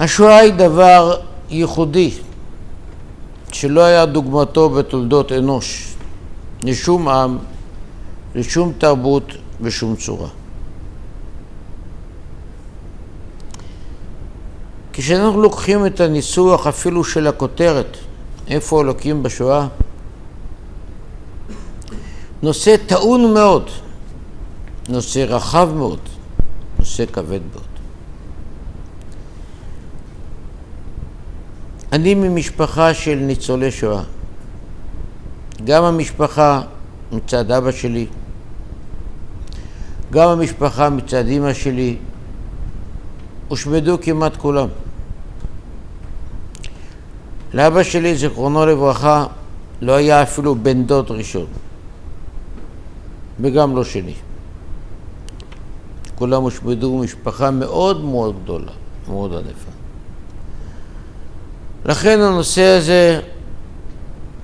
השואה היא דבר ייחודי, שלא היה דוגמתו בתולדות אנוש, לשום עם, לשום תרבות בשום צורה. כשאנחנו לוקחים את הניסוח אפילו של הכותרת, איפה אלוקים בשואה, נושא טעון מאוד, נושא רחב מאוד, נושא כבד מאוד. אני ממשפחה של ניצולי שואה. גם המשפחה מצד אבא שלי, גם המשפחה מצד אמא שלי, הושמדו כמעט כולם. לאבא שלי, זיכרונו לברכה, לא היה אפילו בן דוד ראשון, וגם לא שני. כולם הושמדו משפחה מאוד מאוד גדולה, מאוד ענפה. לכן הנושא הזה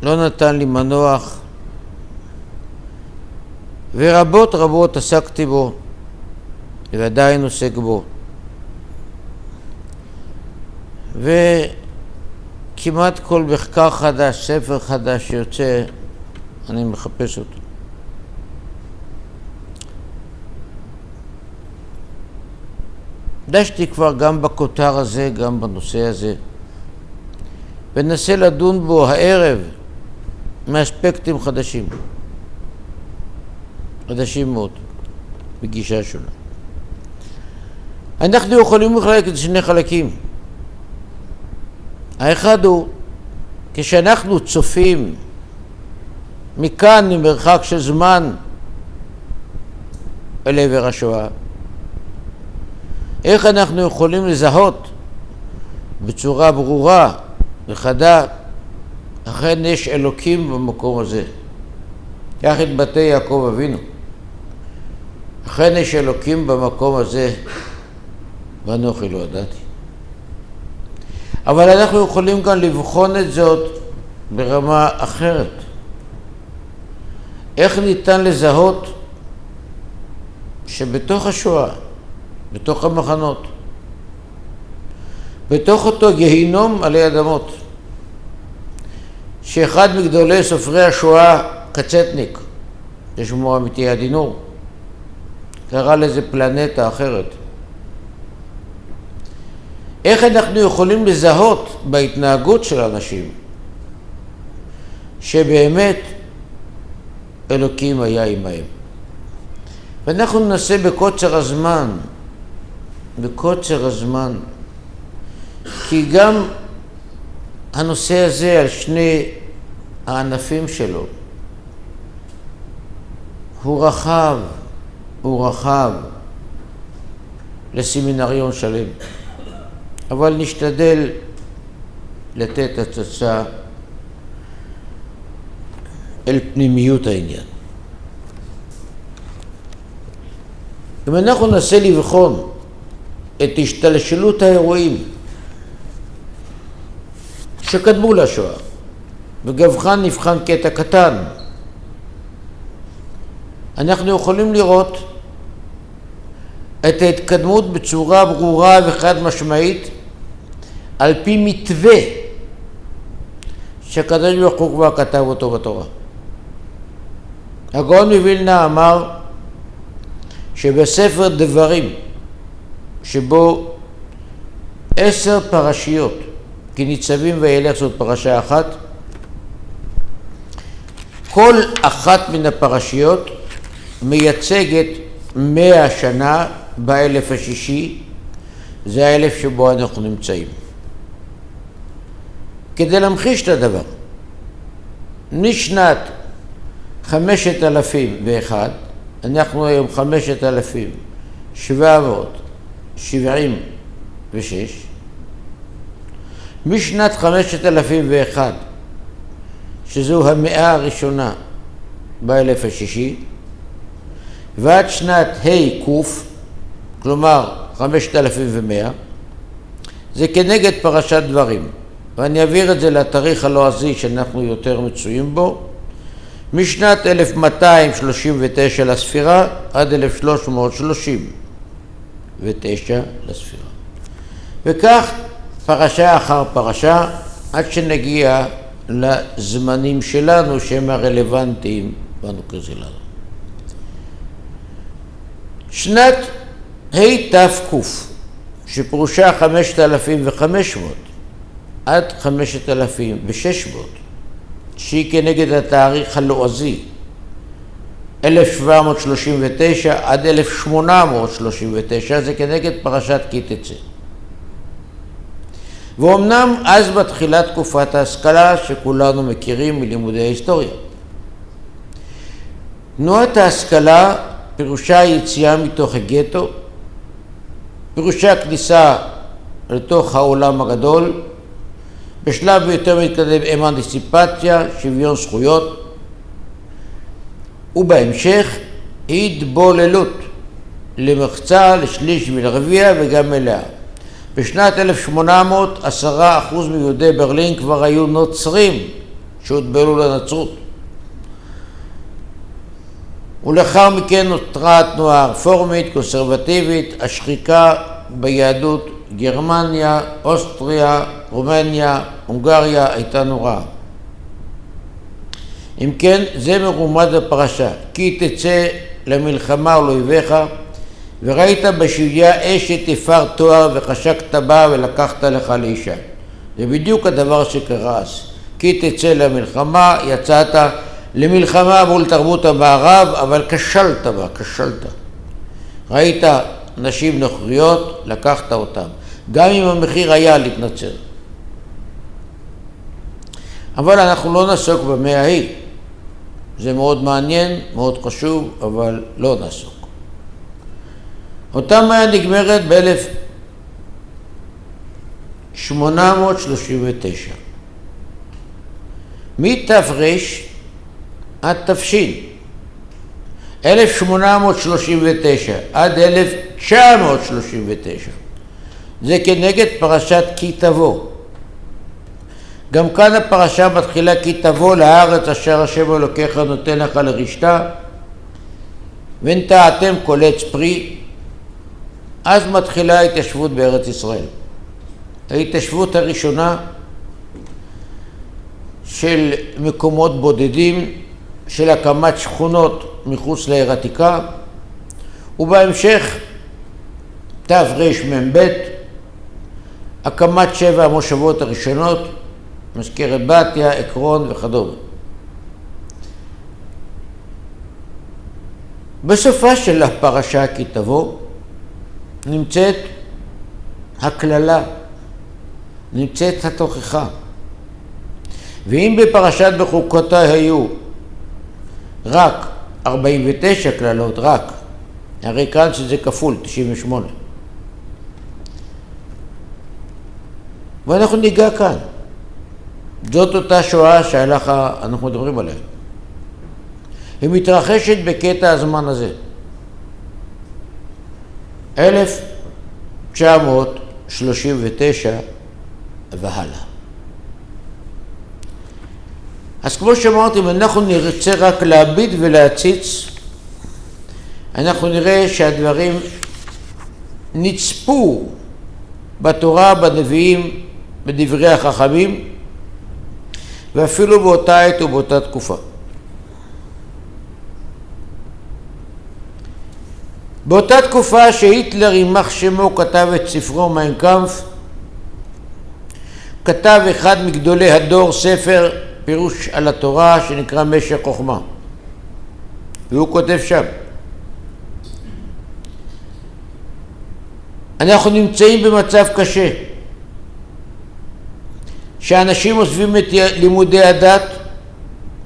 לא נתן לי מנוח, ורבות רבות עסקתי בו, ועדיין עוסק בו. וכמעט כל מחקר חדש, ספר חדש שיוצא, אני מחפש אותו. דשתי כבר גם בכותר הזה, גם בנושא הזה. וננסה לדון בו הערב מאספקטים חדשים. חדשים מאוד, בגישה שונה. אנחנו יכולים לחלק את שני חלקים. האחד הוא, כשאנחנו צופים מכאן, ממרחק של זמן, אל עבר השואה, איך אנחנו יכולים לזהות בצורה ברורה וחדה, אכן יש אלוקים במקום הזה. את בתי יעקב אבינו. אכן יש אלוקים במקום הזה, ואנוכי לא ידעתי. אבל אנחנו יכולים גם לבחון את זאת ברמה אחרת. איך ניתן לזהות שבתוך השואה, בתוך המחנות, בתוך אותו גיהינום עלי אדמות, שאחד מגדולי סופרי השואה, קצטניק, ששמו אמיתי הדינור, קרא לזה פלנטה אחרת. איך אנחנו יכולים לזהות בהתנהגות של אנשים שבאמת אלוקים היה עמהם? ואנחנו ננסה בקוצר הזמן, בקוצר הזמן, כי גם הנושא הזה על שני הענפים שלו הוא רחב, הוא רחב לסמינריון שלם. אבל נשתדל לתת הצצה אל פנימיות העניין. אם אנחנו ננסה לבחון את השתלשלות האירועים שקדמו לשואה, וגבחן נבחן קטע קטן, אנחנו יכולים לראות את ההתקדמות בצורה ברורה וחד משמעית על פי מתווה שהקדוש ברוך הוא כבר כתב אותו בתורה. הגאון מווילנה אמר שבספר דברים, שבו עשר פרשיות, כי ניצבים וילך זאת פרשה אחת. כל אחת מן הפרשיות מייצגת מאה שנה באלף השישי, זה האלף שבו אנחנו נמצאים. כדי להמחיש את הדבר, משנת 5001, אנחנו היום 5,776, משנת חמשת אלפים ואחד, שזו המאה הראשונה באלף השישי, ועד שנת ה' ק', כלומר חמשת אלפים ומאה, זה כנגד פרשת דברים. ואני אעביר את זה לתאריך הלועזי שאנחנו יותר מצויים בו, משנת 1239 לספירה עד 1339 לספירה. וכך פרשה אחר פרשה, עד שנגיע לזמנים שלנו שהם הרלוונטיים בנוקרז שלנו. שנת התק, שפירושה 5,500 עד 5,600, שהיא כנגד התאריך הלועזי, 1739 עד 1839, זה כנגד פרשת כי תצא. ואומנם אז בתחילת תקופת ההשכלה שכולנו מכירים מלימודי ההיסטוריה. תנועת ההשכלה פירושה יציאה מתוך הגטו, פירושה כניסה לתוך העולם הגדול, בשלב יותר מתקדם אמנסיפציה, שוויון זכויות, ובהמשך התבוללות למחצה, לשליש ולרביע וגם מלאה. בשנת 1800 עשרה אחוז מיהודי ברלין כבר היו נוצרים שהוטבלו לנצרות. ולאחר מכן נותרה התנועה הרפורמית, קונסרבטיבית, השחיקה ביהדות גרמניה, אוסטריה, רומניה, הונגריה הייתה נוראה. אם כן, זה מרומד בפרשה, כי תצא למלחמה על אויביך וראית בשביה אשת יפר תואר וחשקת בה ולקחת לך לאישה. זה בדיוק הדבר שקרה אז. כי תצא למלחמה, יצאת למלחמה מול תרבות המערב, אבל כשלת בה, כשלת. ראית נשים נוכריות, לקחת אותן. גם אם המחיר היה להתנצר. אבל אנחנו לא נעסוק במאה ההיא. זה מאוד מעניין, מאוד חשוב, אבל לא נעסוק. אותה מאה נגמרת ב-1839. מתר עד תש. 1839 עד 1939. זה כנגד פרשת כי תבוא. גם כאן הפרשה מתחילה כי תבוא לארץ אשר השם אלוקיך נותן לך לרשתה ונטעתם כל עץ פרי אז מתחילה ההתיישבות בארץ ישראל. ההתיישבות הראשונה של מקומות בודדים, של הקמת שכונות מחוץ לעיר עתיקה, ובהמשך תרמ"ב, הקמת שבע המושבות הראשונות, מזכרת בתיה, עקרון וכדומה. בסופה של הפרשה כי תבוא, נמצאת הקללה, נמצאת התוכחה. ואם בפרשת בחוקותיי היו רק 49 קללות, רק, הרי כאן שזה כפול, 98. ואנחנו ניגע כאן. זאת אותה שואה שאנחנו מדברים עליה. היא מתרחשת בקטע הזמן הזה. 1939 והלאה. אז כמו שאמרתי, אם אנחנו נרצה רק להביט ולהציץ, אנחנו נראה שהדברים נצפו בתורה, בנביאים, בדברי החכמים, ואפילו באותה עת ובאותה תקופה. באותה תקופה שהיטלר, יימח שמו, כתב את ספרו מיינקאמפ, כתב אחד מגדולי הדור ספר פירוש על התורה שנקרא משך חוכמה. והוא כותב שם: אנחנו נמצאים במצב קשה, שאנשים עוזבים את לימודי הדת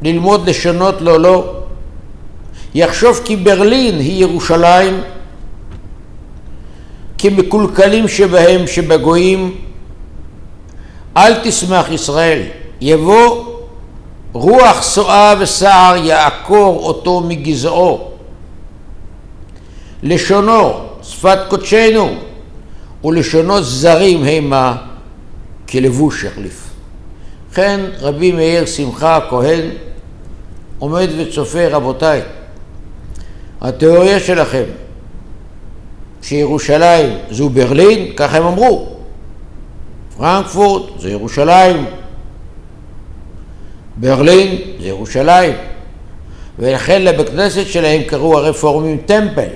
ללמוד לשונות לא לא, יחשוב כי ברלין היא ירושלים, כמקולקלים שבהם שבגויים, אל תשמח ישראל, יבוא רוח סועה וסער יעקור אותו מגזעו. לשונו, שפת קודשנו, ולשונו זרים המה כלבוש יחליף. לכן רבי מאיר שמחה הכהן עומד וצופה, רבותיי, התיאוריה שלכם שירושלים זו ברלין, ככה הם אמרו. פרנקפורט זה ירושלים, ברלין זה ירושלים, ולכן לבית כנסת שלהם קראו הרפורמים טמפל.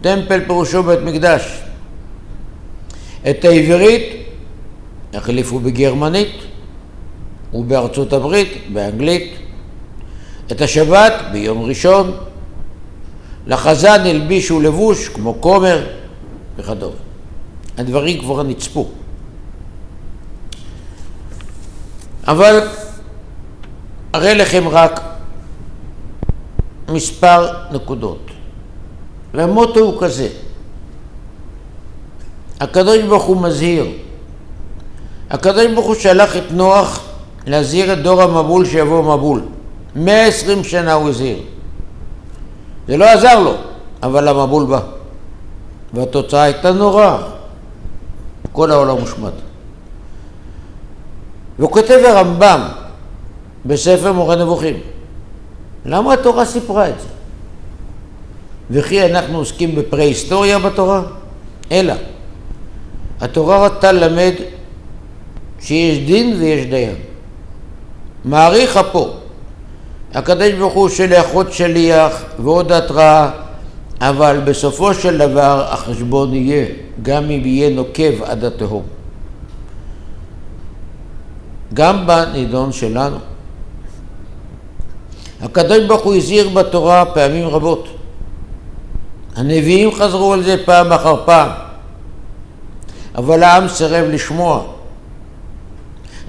טמפל פירושו בית מקדש. את העברית החליפו בגרמנית ובארצות הברית, באנגלית. את השבת ביום ראשון. לחזן הלבישו לבוש כמו כומר וכדומה. הדברים כבר נצפו. אבל אראה לכם רק מספר נקודות. והמוטו הוא כזה, הקדוש ברוך הוא מזהיר. הקדוש ברוך הוא שלח את נוח להזהיר את דור המבול שיבוא מבול. 120 שנה הוא הזהיר. זה לא עזר לו, אבל המבול בא. והתוצאה הייתה נוראה. כל העולם מושמד. והוא כותב הרמב"ם בספר מורה נבוכים, למה התורה סיפרה את זה? וכי אנחנו עוסקים בפרה-היסטוריה בתורה? אלא, התורה רצתה ללמד שיש דין ויש דיין. מעריך אפו, הקדוש ברוך הוא שולח עוד שליח ועוד התראה, אבל בסופו של דבר החשבון יהיה, גם אם יהיה נוקב עד התהום. גם בנידון שלנו. הקדוש ברוך הוא הזהיר בתורה פעמים רבות. הנביאים חזרו על זה פעם אחר פעם, אבל העם סירב לשמוע.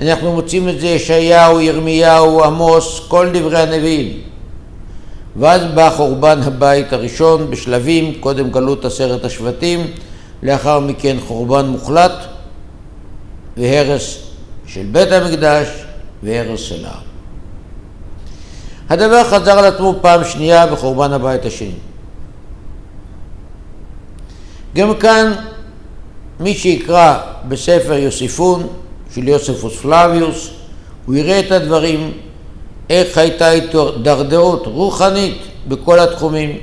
אנחנו מוצאים את זה ישעיהו, ירמיהו, עמוס, כל דברי הנביאים. ואז בא חורבן הבית הראשון בשלבים, קודם גלות עשרת השבטים, לאחר מכן חורבן מוחלט והרס של בית המקדש והרס של העם. הדבר חזר על עצמו פעם שנייה בחורבן הבית השני. גם כאן מי שיקרא בספר יוסיפון של יוספוס פלביוס, הוא יראה את הדברים, איך הייתה הידרדרות רוחנית בכל התחומים,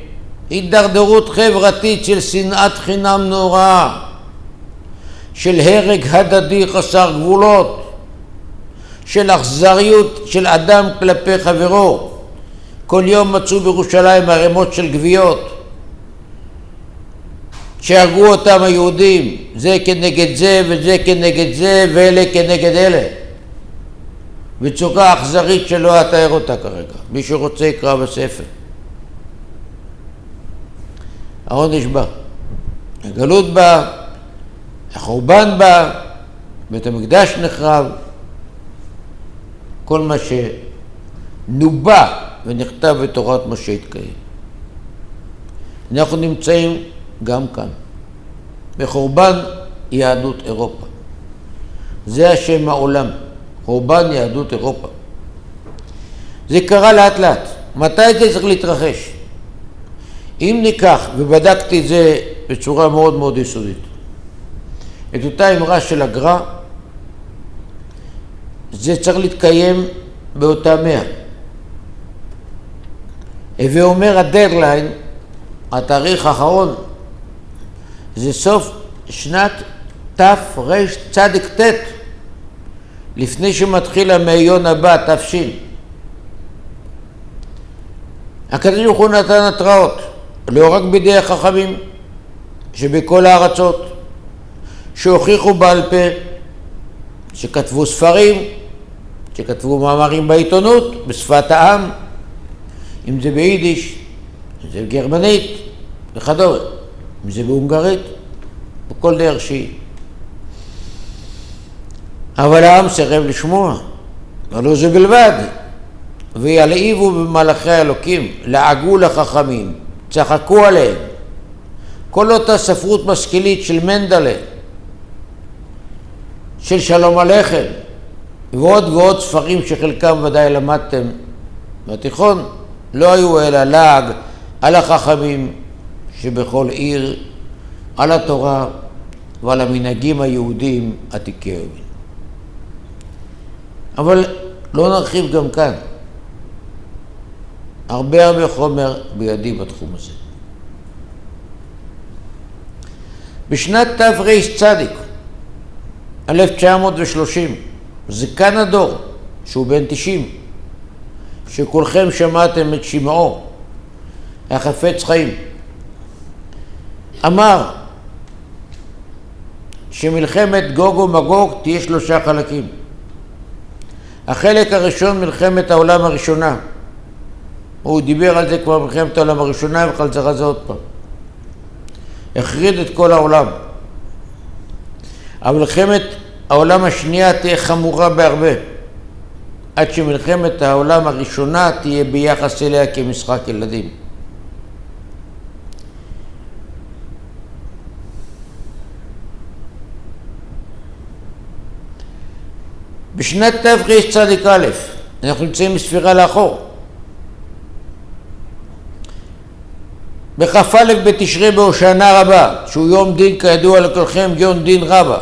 הידרדרות חברתית של שנאת חינם נוראה, של הרג הדדי חסר גבולות, של אכזריות של אדם כלפי חברו. כל יום מצאו בירושלים ערימות של גוויות. שהרגו אותם היהודים, זה כנגד זה וזה כנגד זה ואלה כנגד אלה. בצורה אכזרית שלא אתאר אותה כרגע. מי שרוצה יקרא בספר. העונש בא. הגלות בא, החורבן בא, בית המקדש נחרב. כל מה שנובע ונכתב בתורת משה התקיים. אנחנו נמצאים גם כאן, בחורבן יהדות אירופה. זה השם העולם, חורבן יהדות אירופה. זה קרה לאט לאט. מתי זה צריך להתרחש? אם ניקח, ובדקתי את זה בצורה מאוד מאוד יסודית, את אותה אמרה של הגר"א, זה צריך להתקיים באותה מאה. הווה אומר הדדליין, התאריך האחרון זה סוף שנת תרצ"ט, לפני שמתחיל המאיון הבא, תש. הקדוש ברוך הוא נתן התראות, לא רק בידי החכמים שבכל הארצות, שהוכיחו בעל פה, שכתבו ספרים, שכתבו מאמרים בעיתונות, בשפת העם, אם זה ביידיש, אם זה בגרמנית וכדומה. אם זה בהונגרית, בכל דרך שהיא. אבל העם סירב לשמוע, ולא זה בלבד. וילהיבו במלאכי האלוקים, לעגו לחכמים, צחקו עליהם. כל אותה ספרות משכילית של מנדלה, של שלום עליכם, ועוד ועוד ספרים שחלקם ודאי למדתם בתיכון, לא היו אלא לעג על החכמים, שבכל עיר על התורה ועל המנהגים היהודיים עתיקי היומין. אבל לא נרחיב גם כאן. הרבה הרבה חומר בידי בתחום הזה. בשנת תרצ, 1930, זקן הדור, שהוא בן 90, שכולכם שמעתם את שמעו, החפץ חיים, אמר שמלחמת גוג ומגוג תהיה שלושה חלקים. החלק הראשון, מלחמת העולם הראשונה. הוא דיבר על זה כבר במלחמת העולם הראשונה על זה עוד פעם. החריד את כל העולם. אבל מלחמת העולם השנייה תהיה חמורה בהרבה, עד שמלחמת העולם הראשונה תהיה ביחס אליה כמשחק ילדים. בשנת תרצ"א, אנחנו נמצאים בספירה לאחור. בכ"א בתשרי בהושענא רבה, שהוא יום דין כידוע לכולכם, יום דין רבה.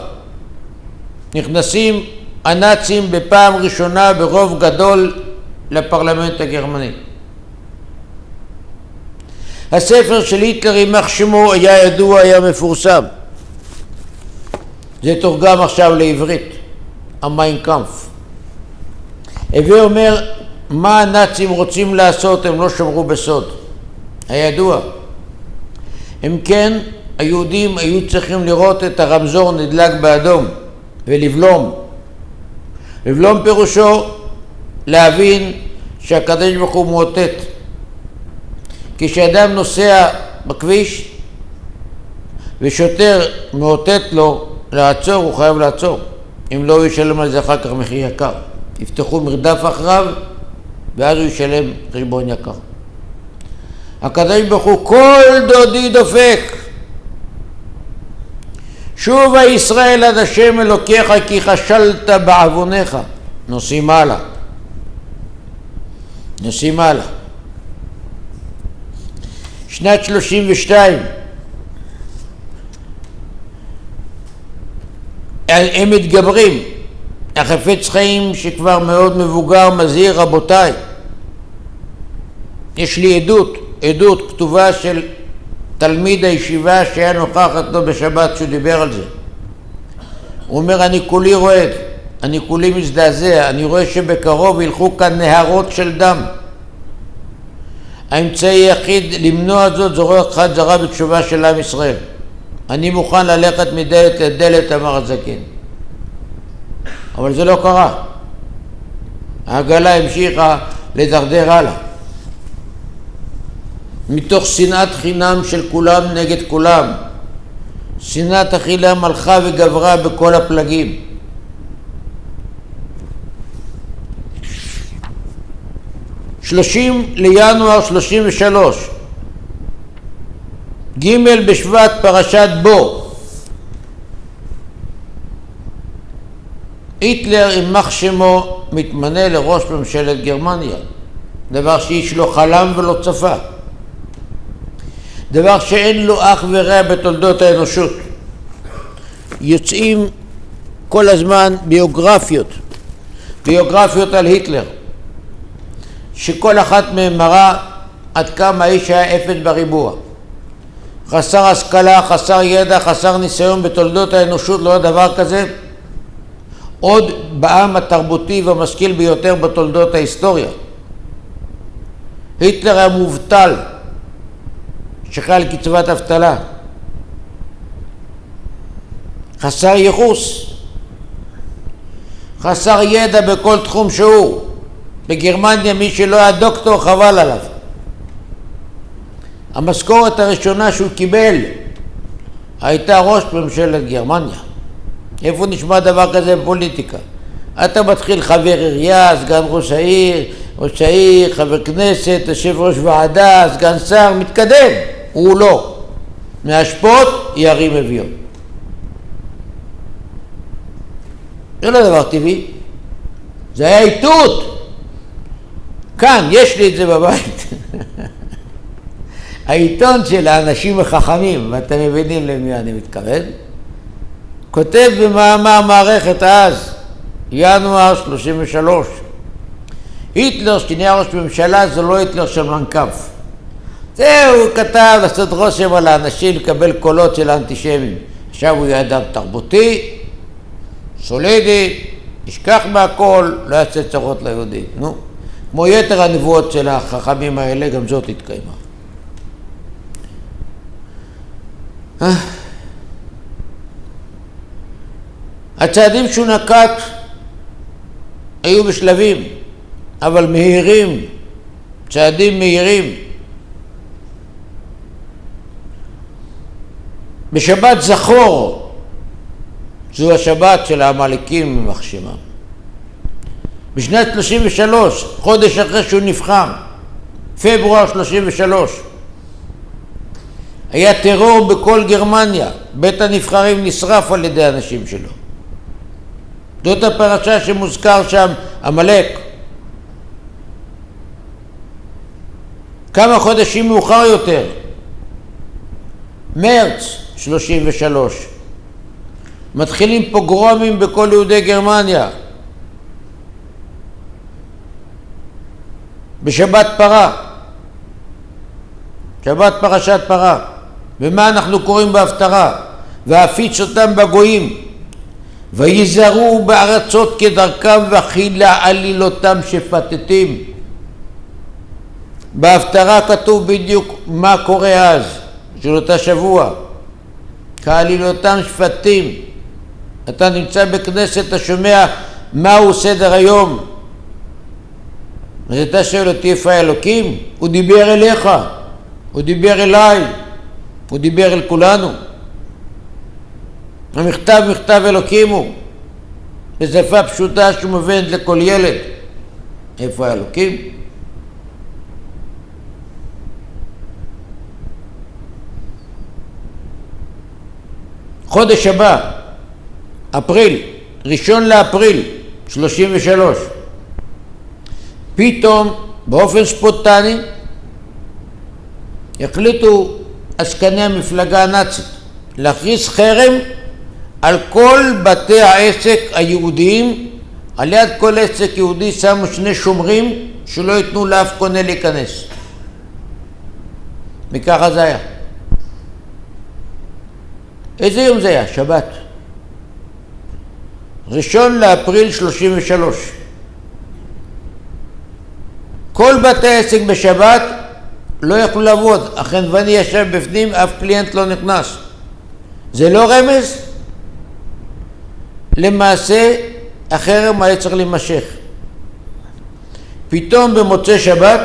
נכנסים הנאצים בפעם ראשונה ברוב גדול לפרלמנט הגרמני. הספר של היטלר, יימח שמו, היה ידוע, היה מפורסם. זה תורגם עכשיו לעברית. המיינקאמפ. הווה אומר, מה הנאצים רוצים לעשות, הם לא שמרו בסוד. הידוע. אם כן, היהודים היו צריכים לראות את הרמזור נדלק באדום ולבלום. לבלום פירושו להבין שהקדוש ברוך הוא מאותת. כשאדם נוסע בכביש ושוטר מאותת לו לעצור, הוא חייב לעצור. אם לא, הוא ישלם על זה אחר כך מחיר יקר. יפתחו מרדף אחריו, ואז הוא ישלם חשבון יקר. הקדוש ברוך הוא, כל דודי דופק. שוב הישראל עד השם אלוקיך כי חשלת בעווניך. נוסעים הלאה. נוסעים הלאה. שנת 32 הם מתגברים. החפץ חיים שכבר מאוד מבוגר מזהיר, רבותיי, יש לי עדות, עדות כתובה של תלמיד הישיבה שהיה נוכח אתו בשבת כשהוא דיבר על זה. הוא אומר, אני כולי רועד, אני כולי מזדעזע, אני רואה שבקרוב ילכו כאן נהרות של דם. האמצעי היחיד למנוע זאת זו רוח חזרה בתשובה של עם ישראל. אני מוכן ללכת מדלת לדלת, אמר הזקן. אבל זה לא קרה. העגלה המשיכה לדרדר הלאה. מתוך שנאת חינם של כולם נגד כולם. שנאת החינם הלכה וגברה בכל הפלגים. שלושים לינואר שלושים ושלוש ג' בשבט פרשת בו. היטלר, יימח שמו, מתמנה לראש ממשלת גרמניה, דבר שאיש לא חלם ולא צפה, דבר שאין לו אח ורע בתולדות האנושות. יוצאים כל הזמן ביוגרפיות, ביוגרפיות על היטלר, שכל אחת מהן מראה עד כמה האיש היה אפס בריבוע. חסר השכלה, חסר ידע, חסר ניסיון בתולדות האנושות, לא היה דבר כזה. עוד בעם התרבותי והמשכיל ביותר בתולדות ההיסטוריה. היטלר היה מובטל, שחי על קצבת אבטלה, חסר ייחוס, חסר ידע בכל תחום שהוא. בגרמניה מי שלא היה דוקטור חבל עליו. המשכורת הראשונה שהוא קיבל הייתה ראש ממשלת גרמניה. איפה נשמע דבר כזה בפוליטיקה? אתה מתחיל חבר עירייה, סגן ראש העיר, ראש העיר, חבר כנסת, יושב ראש ועדה, סגן שר, מתקדם. הוא לא. מהשפוט ירים אביון. זה לא דבר טבעי. זה היה איתות. כאן, יש לי את זה בבית. העיתון של האנשים החכמים, ואתם מבינים למי אני מתכוון, כותב במאמר מערכת אז, ינואר 33, היטלר שנהיה ראש ממשלה זה לא היטלר של מנקף. זהו, הוא כתב לעשות רושם על האנשים, לקבל קולות של האנטישמים. עכשיו הוא יהיה אדם תרבותי, סולידית, ישכח מהכל, לא יעשה צרות ליהודים. נו, כמו יתר הנבואות של החכמים האלה, גם זאת התקיימה. הצעדים שהוא נקט היו בשלבים, אבל מהירים, צעדים מהירים. בשבת זכור, זו השבת של העמלקים יימח שמם. בשנת 33, חודש אחרי שהוא נבחר, פברואר 33, היה טרור בכל גרמניה, בית הנבחרים נשרף על ידי אנשים שלו. זאת הפרשה שמוזכר שם, עמלק. כמה חודשים מאוחר יותר, מרץ 33, מתחילים פוגרומים בכל יהודי גרמניה. בשבת פרה, שבת פרשת פרה. ומה אנחנו קוראים בהפטרה? ואפיץ אותם בגויים. ויזהרו בארצות כדרכם וכילה עלילותם שפטטים. בהפטרה כתוב בדיוק מה קורה אז, של אותה שבוע. כעלילותם שפטים. אתה נמצא בכנסת, אתה שומע מהו סדר היום. אז אתה שואל אותי איפה האלוקים? הוא דיבר אליך, הוא דיבר אליי, הוא דיבר אל כולנו. המכתב מכתב אלוקים הוא, בשפה פשוטה שמובנת לכל ילד. איפה האלוקים? חודש הבא, אפריל, ראשון לאפריל, שלושים ושלוש, פתאום באופן ספונטני החליטו עסקני המפלגה הנאצית להכריז חרם על כל בתי העסק היהודיים, על יד כל עסק יהודי שמו שני שומרים שלא ייתנו לאף קונה להיכנס. וככה זה היה. איזה יום זה היה? שבת. ראשון לאפריל שלושים ושלוש. כל בתי העסק בשבת לא יכלו לעבוד, החנווני ישב בפנים, אף קליינט לא נכנס. זה לא רמז? למעשה החרם היה צריך להימשך. פתאום במוצאי שבת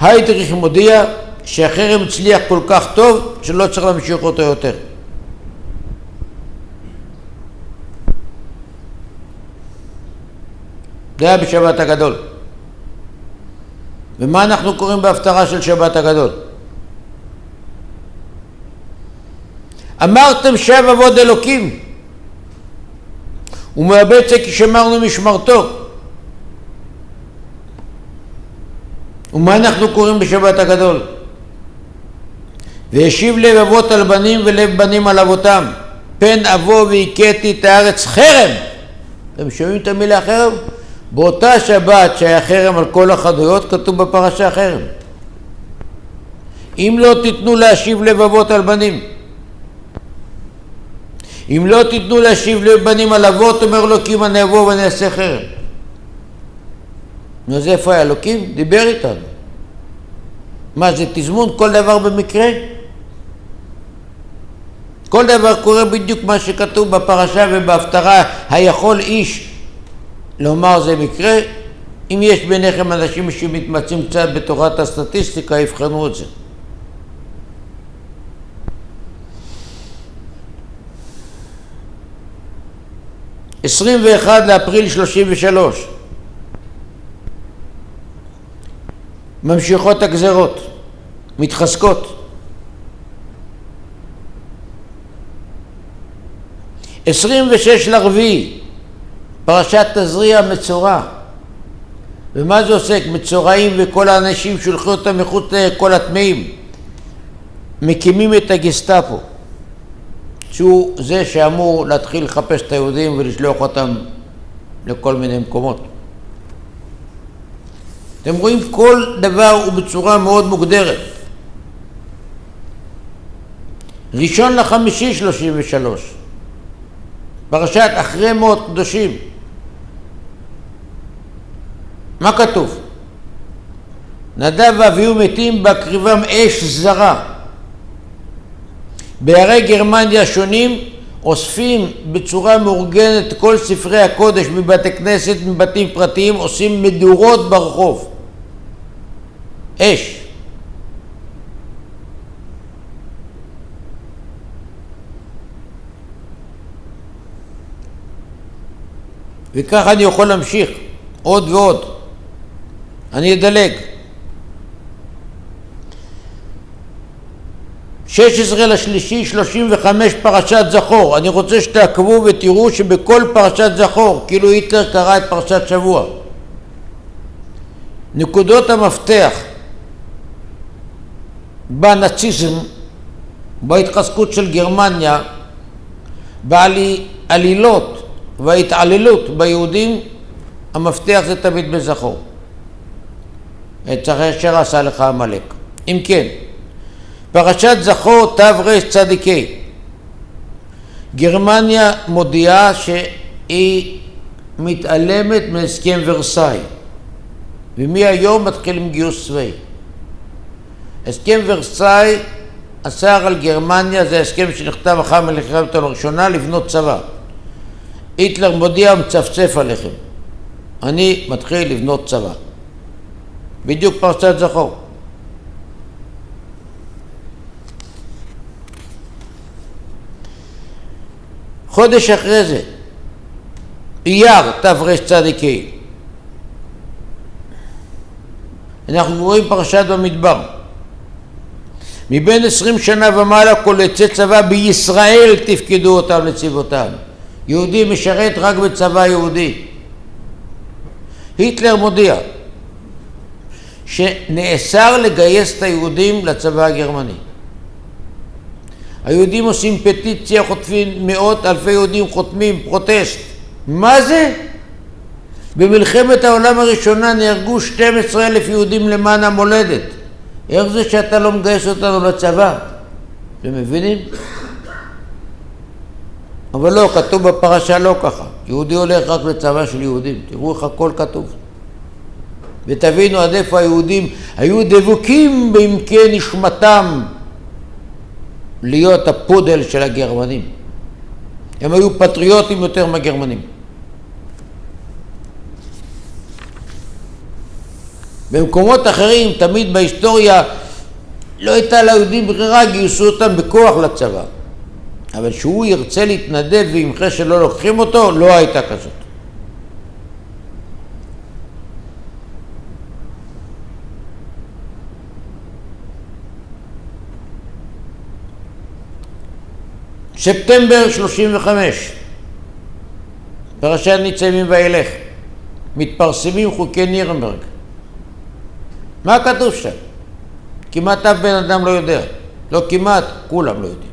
היידריך מודיע שהחרם הצליח כל כך טוב שלא צריך להמשיך אותו יותר. זה היה בשבת הגדול. ומה אנחנו קוראים בהפטרה של שבת הגדול? אמרתם שב עבוד אלוקים ומאבד זה כי שמרנו משמרתו ומה אנחנו קוראים בשבת הגדול? והשיב לב אבות על בנים ולב בנים על אבותם פן אבוא והכיתי את הארץ חרם אתם שומעים את המילה חרם? באותה שבת שהיה חרם על כל החנויות כתוב בפרשה חרם. אם לא תיתנו להשיב לבבות על בנים. אם לא תיתנו להשיב לבנים על אבות אומר אלוקים אני אבוא ואני אעשה חרם. אז איפה היה אלוקים? דיבר איתנו. מה זה תזמון? כל דבר במקרה? כל דבר קורה בדיוק מה שכתוב בפרשה ובהפטרה היכול איש לומר זה מקרה, אם יש ביניכם אנשים שמתמצאים קצת בתורת הסטטיסטיקה, יבחנו את זה. עשרים ואחד לאפריל שלושים ושלוש ממשיכות הגזרות, מתחזקות. עשרים ושש לרביעי פרשת תזריע מצורע. ומה זה עוסק? מצורעים וכל האנשים שולחו אותם מחוץ לכל הטמאים. מקימים את הגסטאפו, שהוא זה שאמור להתחיל לחפש את היהודים ולשלוח אותם לכל מיני מקומות. אתם רואים כל דבר הוא בצורה מאוד מוגדרת. ראשון לחמישי שלושים ושלוש פרשת אחרי מות קדושים. מה כתוב? נדב ואביהו מתים בהקריבם אש זרה. בערי גרמניה השונים אוספים בצורה מאורגנת כל ספרי הקודש מבתי כנסת, מבתים פרטיים, עושים מדורות ברחוב. אש. וככה אני יכול להמשיך עוד ועוד. אני אדלג. 16 לשלישי 35 פרשת זכור. אני רוצה שתעקבו ותראו שבכל פרשת זכור, כאילו היטלר קרא את פרשת שבוע. נקודות המפתח בנאציזם, בהתחזקות של גרמניה, בעלילות וההתעללות ביהודים, המפתח זה תמיד בזכור. את אשר עשה לך עמלק. אם כן, פרשת זכור תרצ"ה גרמניה מודיעה שהיא מתעלמת מהסכם ורסאי ומהיום מתחיל עם גיוס צבאי. הסכם ורסאי אסר על גרמניה, זה הסכם שנחתם אחר מלחמת הראשונה, לבנות צבא. היטלר מודיע ומצפצף עליכם. אני מתחיל לבנות צבא. בדיוק פרשת זכור. חודש אחרי זה, אייר תרצ"ה, אנחנו רואים פרשת במדבר. מבין עשרים שנה ומעלה כל יוצא צבא בישראל תפקדו אותם לצבאותם. יהודי משרת רק בצבא יהודי. היטלר מודיע שנאסר לגייס את היהודים לצבא הגרמני. היהודים עושים פטיציה, חוטפים מאות אלפי יהודים חותמים פרוטסט. מה זה? במלחמת העולם הראשונה נהרגו 12 אלף יהודים למען המולדת. איך זה שאתה לא מגייס אותנו לצבא? אתם מבינים? אבל לא, כתוב בפרשה לא ככה. יהודי הולך רק לצבא של יהודים. תראו איך הכל כתוב. ותבינו עד איפה היהודים היו דבוקים בעמקי נשמתם להיות הפודל של הגרמנים. הם היו פטריוטים יותר מהגרמנים. במקומות אחרים, תמיד בהיסטוריה, לא הייתה ליהודים ברירה, גייסו אותם בכוח לצבא. אבל שהוא ירצה להתנדב וימחה שלא לוקחים אותו, לא הייתה כזאת. ספטמבר 35, פרשת ניצבים וילך, מתפרסמים חוקי נירנברג. מה כתוב שם? כמעט אף בן אדם לא יודע. לא כמעט, כולם לא יודעים.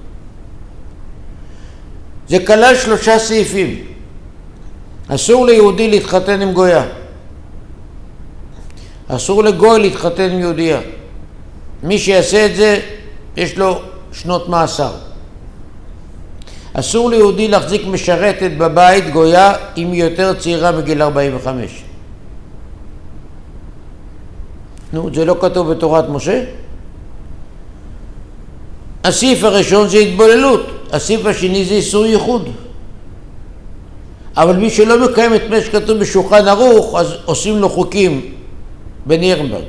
זה כלל שלושה סעיפים. אסור ליהודי להתחתן עם גויה. אסור לגוי להתחתן עם יהודייה. מי שיעשה את זה, יש לו שנות מאסר. אסור ליהודי להחזיק משרתת בבית גויה אם היא יותר צעירה מגיל 45. נו, זה לא כתוב בתורת משה? הסעיף הראשון זה התבוללות, הסעיף השני זה איסור ייחוד. אבל מי שלא מקיים את מה שכתוב בשולחן ערוך, אז עושים לו חוקים בנירנברג.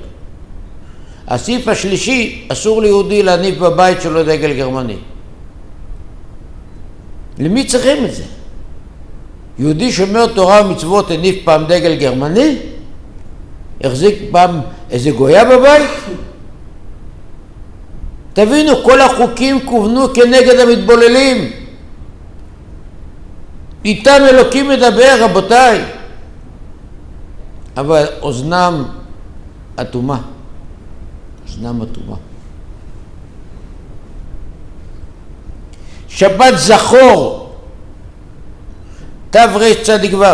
הסעיף השלישי, אסור ליהודי להניף בבית שלו דגל גרמני. למי צריכים את זה? יהודי שומר תורה ומצוות הניף פעם דגל גרמני? החזיק פעם איזה גויה בבית? תבינו, כל החוקים כוונו כנגד המתבוללים. איתם אלוקים מדבר, רבותיי. אבל אוזנם אטומה. אוזנם אטומה. שבת זכור, תרצ"ו.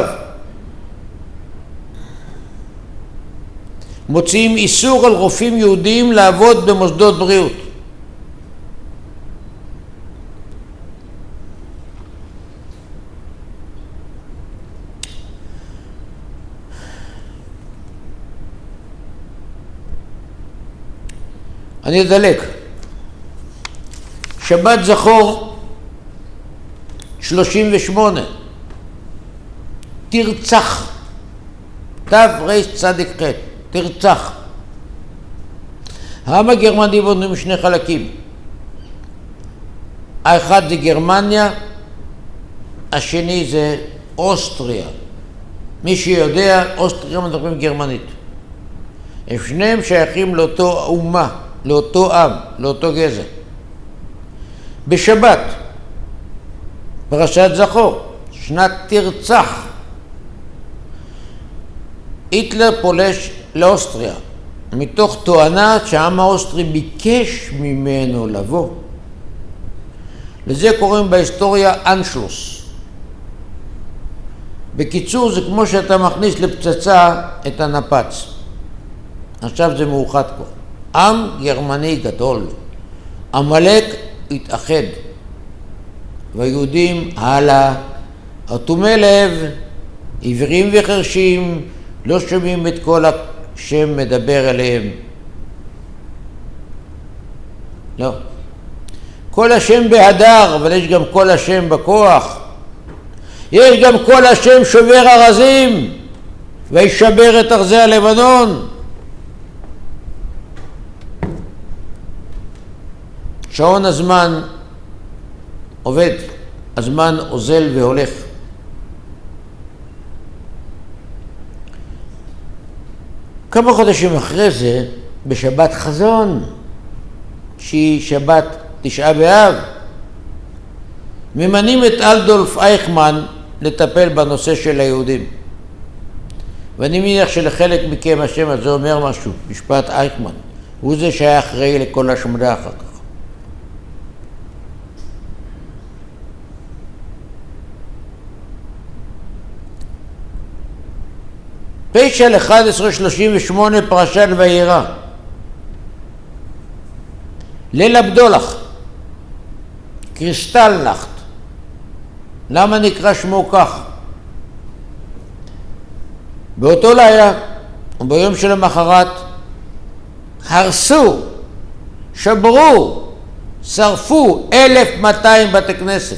מוציאים איסור על רופאים יהודים לעבוד במוסדות בריאות. אני אדלק. שבת זכור 38, תרצח, תרצ"ח, תרצח. העם הגרמני בנו משני חלקים. האחד זה גרמניה, השני זה אוסטריה. מי שיודע, אוסטריה מדברים גרמנית. הם שניהם שייכים לאותו אומה, לאותו עם, לאותו גזע. בשבת, פרשת זכור, שנת תרצח, היטלר פולש לאוסטריה, מתוך תואנה שהעם האוסטרי ביקש ממנו לבוא. לזה קוראים בהיסטוריה אנשלוס. בקיצור, זה כמו שאתה מכניס לפצצה את הנפץ. עכשיו זה מאוחד כבר. עם גרמני גדול. עמלק התאחד. והיהודים הלאה, אטומי לב, עיוורים וחרשים, לא שומעים את כל השם מדבר אליהם. לא. כל השם בהדר, אבל יש גם כל השם בכוח. יש גם כל השם שובר ארזים, וישבר את ארזי הלבנון. שעון הזמן עובד, הזמן אוזל והולך. כמה חודשים אחרי זה, בשבת חזון, שהיא שבת תשעה באב, ממנים את אלדולף אייכמן לטפל בנושא של היהודים. ואני מניח שלחלק מכם השם הזה אומר משהו, משפט אייכמן. הוא זה שהיה אחראי לכל השמדה אחר כך. פשע 1138 פרשת וירא. ליל הבדולח, קריסטלנחט. למה נקרא שמו כך? באותו לילה, וביום שלמחרת, הרסו, שברו, שרפו 1,200 בתי כנסת.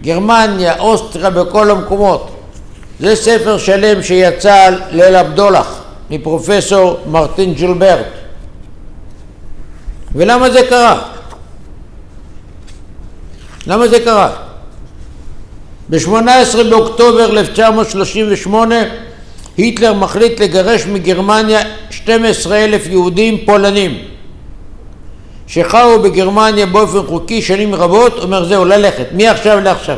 גרמניה, אוסטריה, בכל המקומות. זה ספר שלם שיצא על ליל הבדולח מפרופסור מרטין ג'ולברט. ולמה זה קרה? למה זה קרה? ב-18 באוקטובר 1938 היטלר מחליט לגרש מגרמניה 12 אלף יהודים פולנים שחיו בגרמניה באופן חוקי שנים רבות, אומר זהו, ללכת, מעכשיו לעכשיו.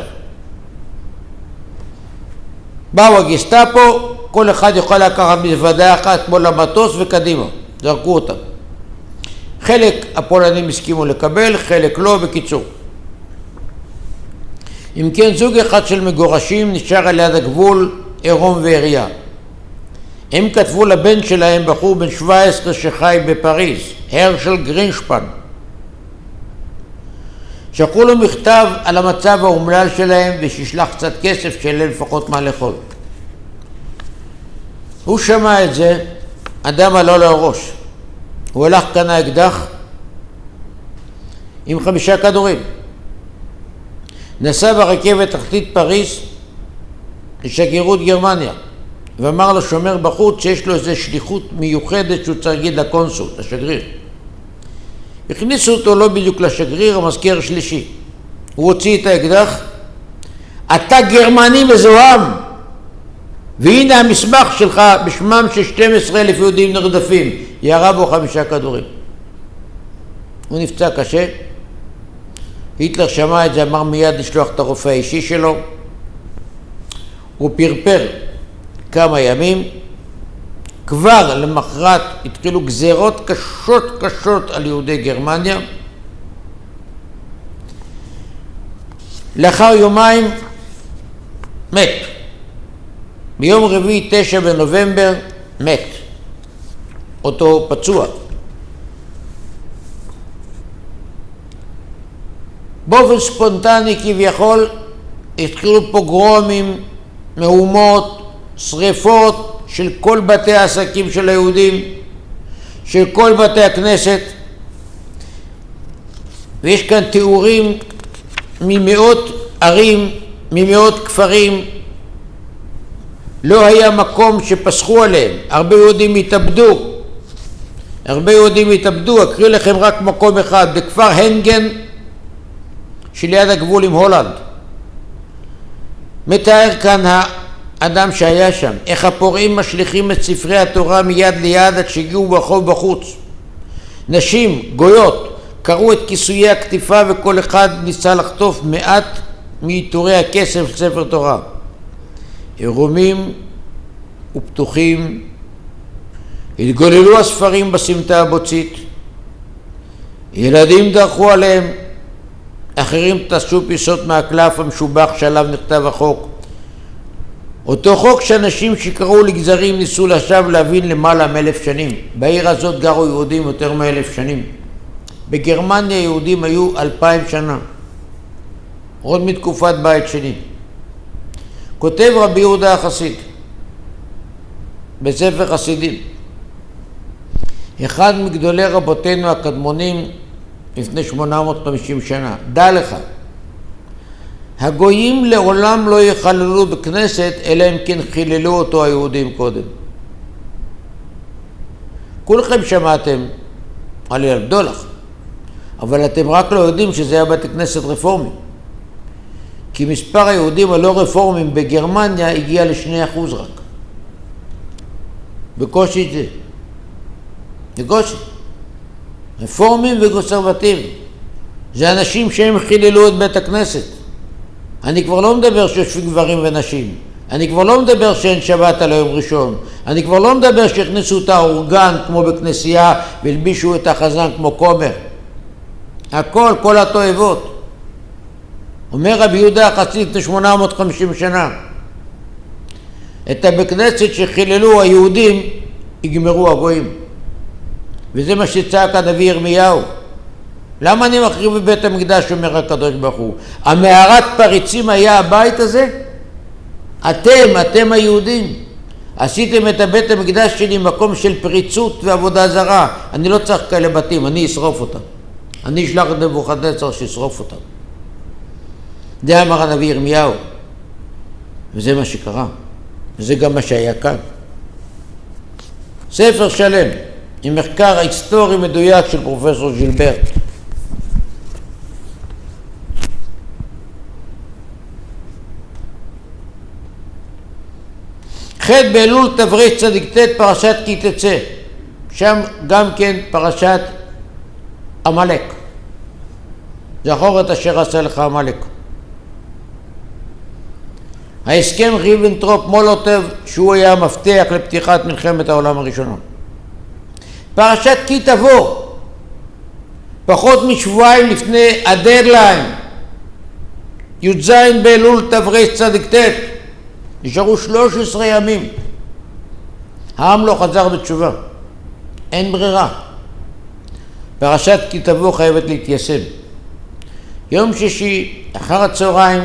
באו הגסטאפו, כל אחד יכול לקחת מזוודה אחת כמו למטוס וקדימה, זרקו אותם. חלק הפולנים הסכימו לקבל, חלק לא, בקיצור. אם כן, זוג אחד של מגורשים נשאר על יד הגבול עירום ועירייה. הם כתבו לבן שלהם, בחור בן 17 שחי בפריז, הרשל גרינשפן. שלחו לו מכתב על המצב האומלל שלהם ושישלח קצת כסף שיהיה לפחות מה לאכול. הוא שמע את זה, אדם עלה לו הראש. הוא הלך, קנה אקדח עם חמישה כדורים. נסע ברכבת תחתית פריז לשגרירות גרמניה ואמר לשומר בחוץ שיש לו איזו שליחות מיוחדת שהוא צריך להגיד לקונסול, לשגריר. הכניסו אותו לא בדיוק לשגריר, המזכיר השלישי. הוא הוציא את האקדח, אתה גרמני מזוהם, והנה המסמך שלך בשמם של 12 אלף יהודים נרדפים, ירה בו חמישה כדורים. הוא נפצע קשה, היטלר שמע את זה, אמר מיד לשלוח את הרופא האישי שלו, הוא פרפר כמה ימים, כבר למחרת התחילו גזרות קשות קשות על יהודי גרמניה. לאחר יומיים מת. ביום רביעי, תשע בנובמבר, מת. אותו פצוע. באופן ספונטני כביכול התחילו פוגרומים, מהומות, שריפות של כל בתי העסקים של היהודים. של כל בתי הכנסת, ויש כאן תיאורים ממאות ערים, ממאות כפרים, לא היה מקום שפסחו עליהם, הרבה יהודים התאבדו, הרבה יהודים התאבדו, אקריא לכם רק מקום אחד, בכפר הנגן שליד הגבול עם הולנד. מתאר כאן האדם שהיה שם, איך הפורעים משליכים את ספרי התורה מיד ליד עד שהגיעו ברחוב בחוץ. נשים, גויות, קרעו את כיסויי הכתיפה וכל אחד ניסה לחטוף מעט מעיטורי הכסף של ספר תורה. עירומים ופתוחים, התגוללו הספרים בסמטה הבוצית, ילדים דרכו עליהם, אחרים טסו פיסות מהקלף המשובח שעליו נכתב החוק. אותו חוק שאנשים שקראו לגזרים ניסו לשווא להבין למעלה מאלף שנים. בעיר הזאת גרו יהודים יותר מאלף שנים. בגרמניה יהודים היו אלפיים שנה, עוד מתקופת בית שני. כותב רבי יהודה החסיד בספר חסידים, אחד מגדולי רבותינו הקדמונים לפני 850 שנה, דע לך, הגויים לעולם לא יחללו בכנסת אלא אם כן חיללו אותו היהודים קודם. כולכם שמעתם על ילדולח, אבל אתם רק לא יודעים שזה היה בתי כנסת רפורמי. כי מספר היהודים הלא רפורמים בגרמניה הגיע לשני אחוז רק. בקושי זה. בקושי. רפורמים וקונסרבטיבים. זה אנשים שהם חיללו את בית הכנסת. אני כבר לא מדבר שיושבים גברים ונשים. אני כבר לא מדבר שאין שבת על היום ראשון. אני כבר לא מדבר שהכניסו את האורגן כמו בכנסייה והלבישו את החזן כמו כומר. הכל, כל התועבות. אומר רבי יהודה החסיד לפני 850 שנה, את הבית כנסת שחיללו היהודים יגמרו הגויים. וזה מה שצעק הנביא ירמיהו. למה אני מחריב בבית המקדש, אומר הקדוש ברוך הוא? המערת פריצים היה הבית הזה? אתם, אתם היהודים, עשיתם את הבית המקדש שלי מקום של פריצות ועבודה זרה. אני לא צריך כאלה בתים, אני אשרוף אותם. אני אשלח את נבוכדנצר שישרוף אותם. זה אמר הנביא ירמיהו, וזה מה שקרה, וזה גם מה שהיה כאן. ספר שלם עם מחקר היסטורי מדויק של פרופסור ז'ילברט. ח' באלול צדיק ט' פרשת כי תצא, שם גם כן פרשת עמלק. זכור את אשר עשה לך עמלק. ההסכם ריבנטרופ מולוטוב שהוא היה המפתח לפתיחת מלחמת העולם הראשונה. פרשת כי תבוא, פחות משבועיים לפני הדדליין, י"ז באלול צ"ט, נשארו 13 ימים. העם לא חזר בתשובה, אין ברירה. פרשת כי תבוא חייבת להתיישם. יום שישי, אחר הצהריים,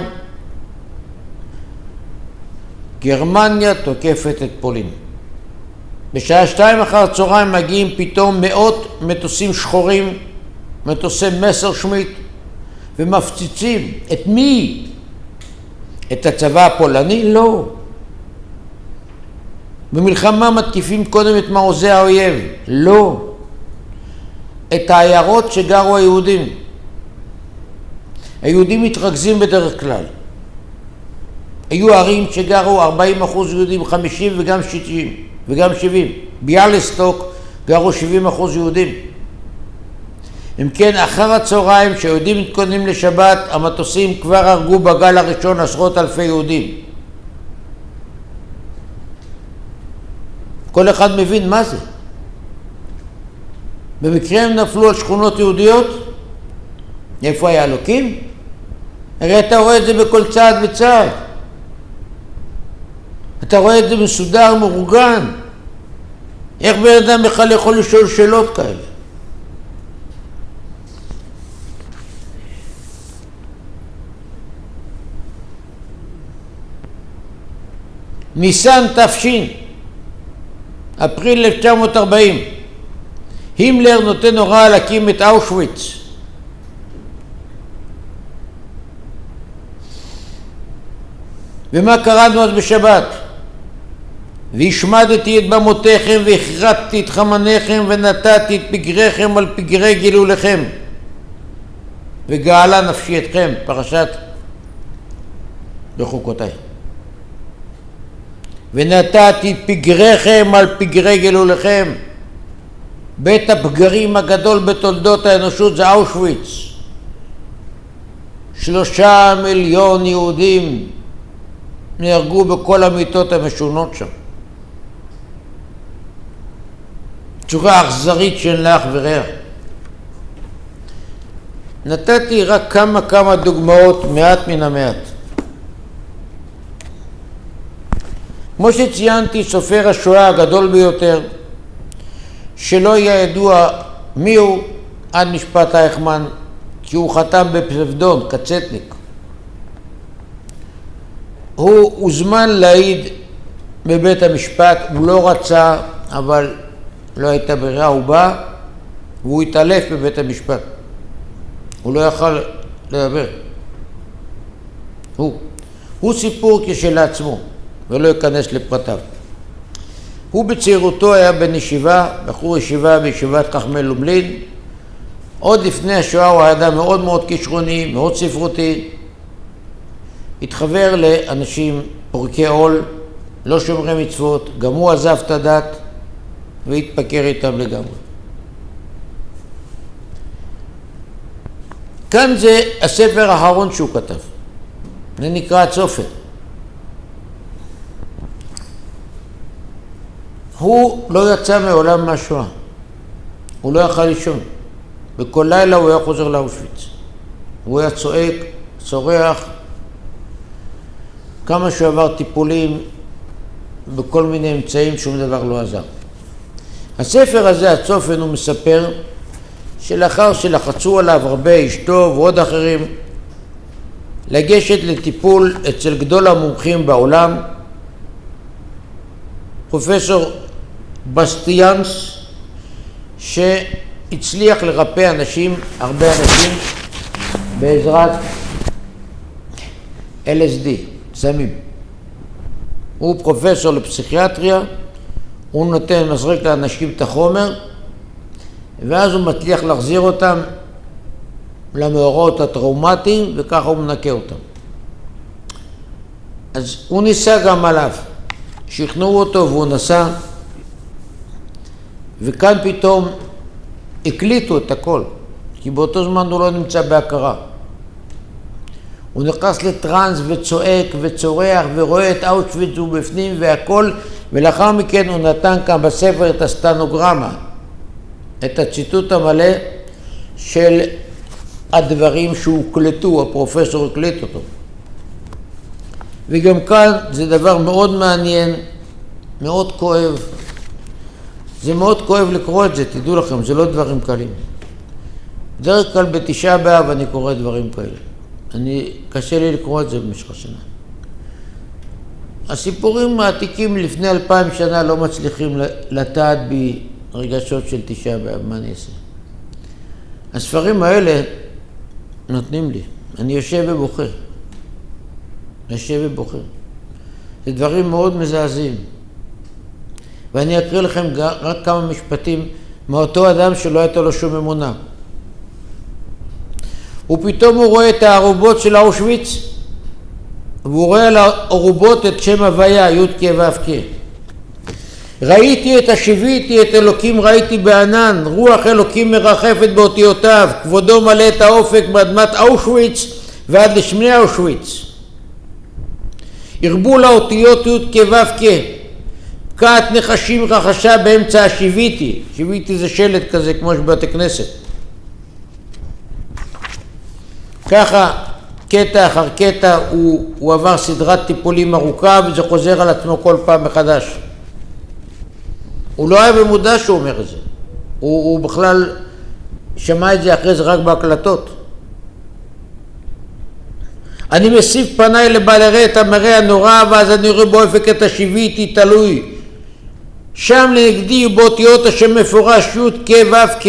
גרמניה תוקפת את פולין. בשעה שתיים אחר הצהריים מגיעים פתאום מאות מטוסים שחורים, מטוסי מסר שמיט, ומפציצים. את מי? את הצבא הפולני? לא. במלחמה מתקיפים קודם את מעוזי האויב? לא. את העיירות שגרו היהודים. היהודים מתרכזים בדרך כלל. היו ערים שגרו 40 אחוז יהודים, 50 וגם 60 וגם 70. ביאלסטוק גרו 70 אחוז יהודים. אם כן, אחר הצהריים, כשהיהודים מתכוננים לשבת, המטוסים כבר הרגו בגל הראשון עשרות אלפי יהודים. כל אחד מבין מה זה. במקרה הם נפלו על שכונות יהודיות? איפה היה אלוקים? הרי אתה רואה את זה בכל צעד וצעד. אתה רואה את זה מסודר, מאורגן. איך בן אדם בכלל יכול לשאול שאלות כאלה? ניסן תש, אפריל 1940, הימלר נותן הוראה להקים את אושוויץ. ומה קראנו אז בשבת? והשמדתי את במותיכם והכרתתי את חמניכם ונתתי את פגריכם על פגרי גילוליכם וגאלה נפשי אתכם, פרשת בחוקותיי. ונתתי פגריכם על פגרי גילוליכם. בית הפגרים הגדול בתולדות האנושות זה אושוויץ. שלושה מיליון יהודים נהרגו בכל המיטות המשונות שם. צורה אכזרית שאין לה אח ורע. נתתי רק כמה כמה דוגמאות, מעט מן המעט. כמו שציינתי, סופר השואה הגדול ביותר, שלא יהיה ידוע מיהו עד משפט אייכמן, כי הוא חתם בפסבדון, קצטניק. הוא הוזמן להעיד בבית המשפט, הוא לא רצה, אבל לא הייתה ברירה, הוא בא והוא התעלף בבית המשפט. הוא לא יכל לדבר. הוא. הוא סיפור כשלעצמו, ולא אכנס לפרטיו. הוא בצעירותו היה בן ישיבה, בחור ישיבה בישיבת חכמי לומלין. עוד לפני השואה הוא היה אדם מאוד מאוד כישרוני, מאוד ספרותי. התחבר לאנשים פורקי עול, לא שומרי מצוות, גם הוא עזב את הדת והתפקר איתם לגמרי. כאן זה הספר האחרון שהוא כתב, זה נקרא הצופן. הוא לא יצא מעולם מהשואה, הוא לא יכל לישון. בכל לילה הוא היה חוזר לאושוויץ. הוא היה צועק, צורח, כמה שהוא עבר טיפולים בכל מיני אמצעים, שום דבר לא עזר. הספר הזה, הצופן, הוא מספר שלאחר שלחצו עליו הרבה, אשתו ועוד אחרים, לגשת לטיפול אצל גדול המומחים בעולם, פרופסור בסטיאנס, שהצליח לרפא אנשים, הרבה אנשים, בעזרת LSD, סמים. הוא פרופסור לפסיכיאטריה, הוא נותן, מזריק לאנשים את החומר, ואז הוא מצליח להחזיר אותם למאורעות הטראומטיים, וככה הוא מנקה אותם. אז הוא ניסה גם עליו. שכנעו אותו והוא נסע, וכאן פתאום הקליטו את הכל, כי באותו זמן הוא לא נמצא בהכרה. הוא נכנס לטראנס וצועק וצורח ורואה את אאוטשוויץ ובפנים והכל, ולאחר מכן הוא נתן כאן בספר את הסטנוגרמה, את הציטוט המלא של הדברים שהוקלטו, הפרופסור הקליט אותו. וגם כאן זה דבר מאוד מעניין, מאוד כואב. זה מאוד כואב לקרוא את זה, תדעו לכם, זה לא דברים קלים. בדרך כלל בתשעה באב אני קורא דברים כאלה. אני, קשה לי לקרוא את זה במשך השנה. הסיפורים העתיקים לפני אלפיים שנה לא מצליחים לטעת בי רגשות של תשעה באב, מה אני אעשה? הספרים האלה נותנים לי. אני יושב ובוכה. יושב ובוכה. זה דברים מאוד מזעזעים. ואני אקריא לכם רק כמה משפטים מאותו אדם שלא הייתה לו שום אמונה. ופתאום הוא רואה את הערובות של אושוויץ, והוא רואה על הערובות את שם הוויה, י"ק ו"ק. ראיתי את השיביתי, את אלוקים ראיתי בענן, רוח אלוקים מרחפת באותיותיו, כבודו מלא את האופק מאדמת אושוויץ ועד לשמני אושוויץ. הרבו לאותיות י' כו' כת נחשים רחשה באמצע השיביתי, שיביתי זה שלט כזה כמו שבבתי כנסת. ככה קטע אחר קטע הוא, הוא עבר סדרת טיפולים ארוכה וזה חוזר על עצמו כל פעם מחדש. הוא לא היה במודע שהוא אומר את זה, הוא, הוא בכלל שמע את זה אחרי זה רק בהקלטות. אני מסיף פניי לבל אראה את המראה הנורא ואז אני רואה באופק את השיביתי תלוי שם לנגדי באותיות השם מפורש י' כ' ו' כ'.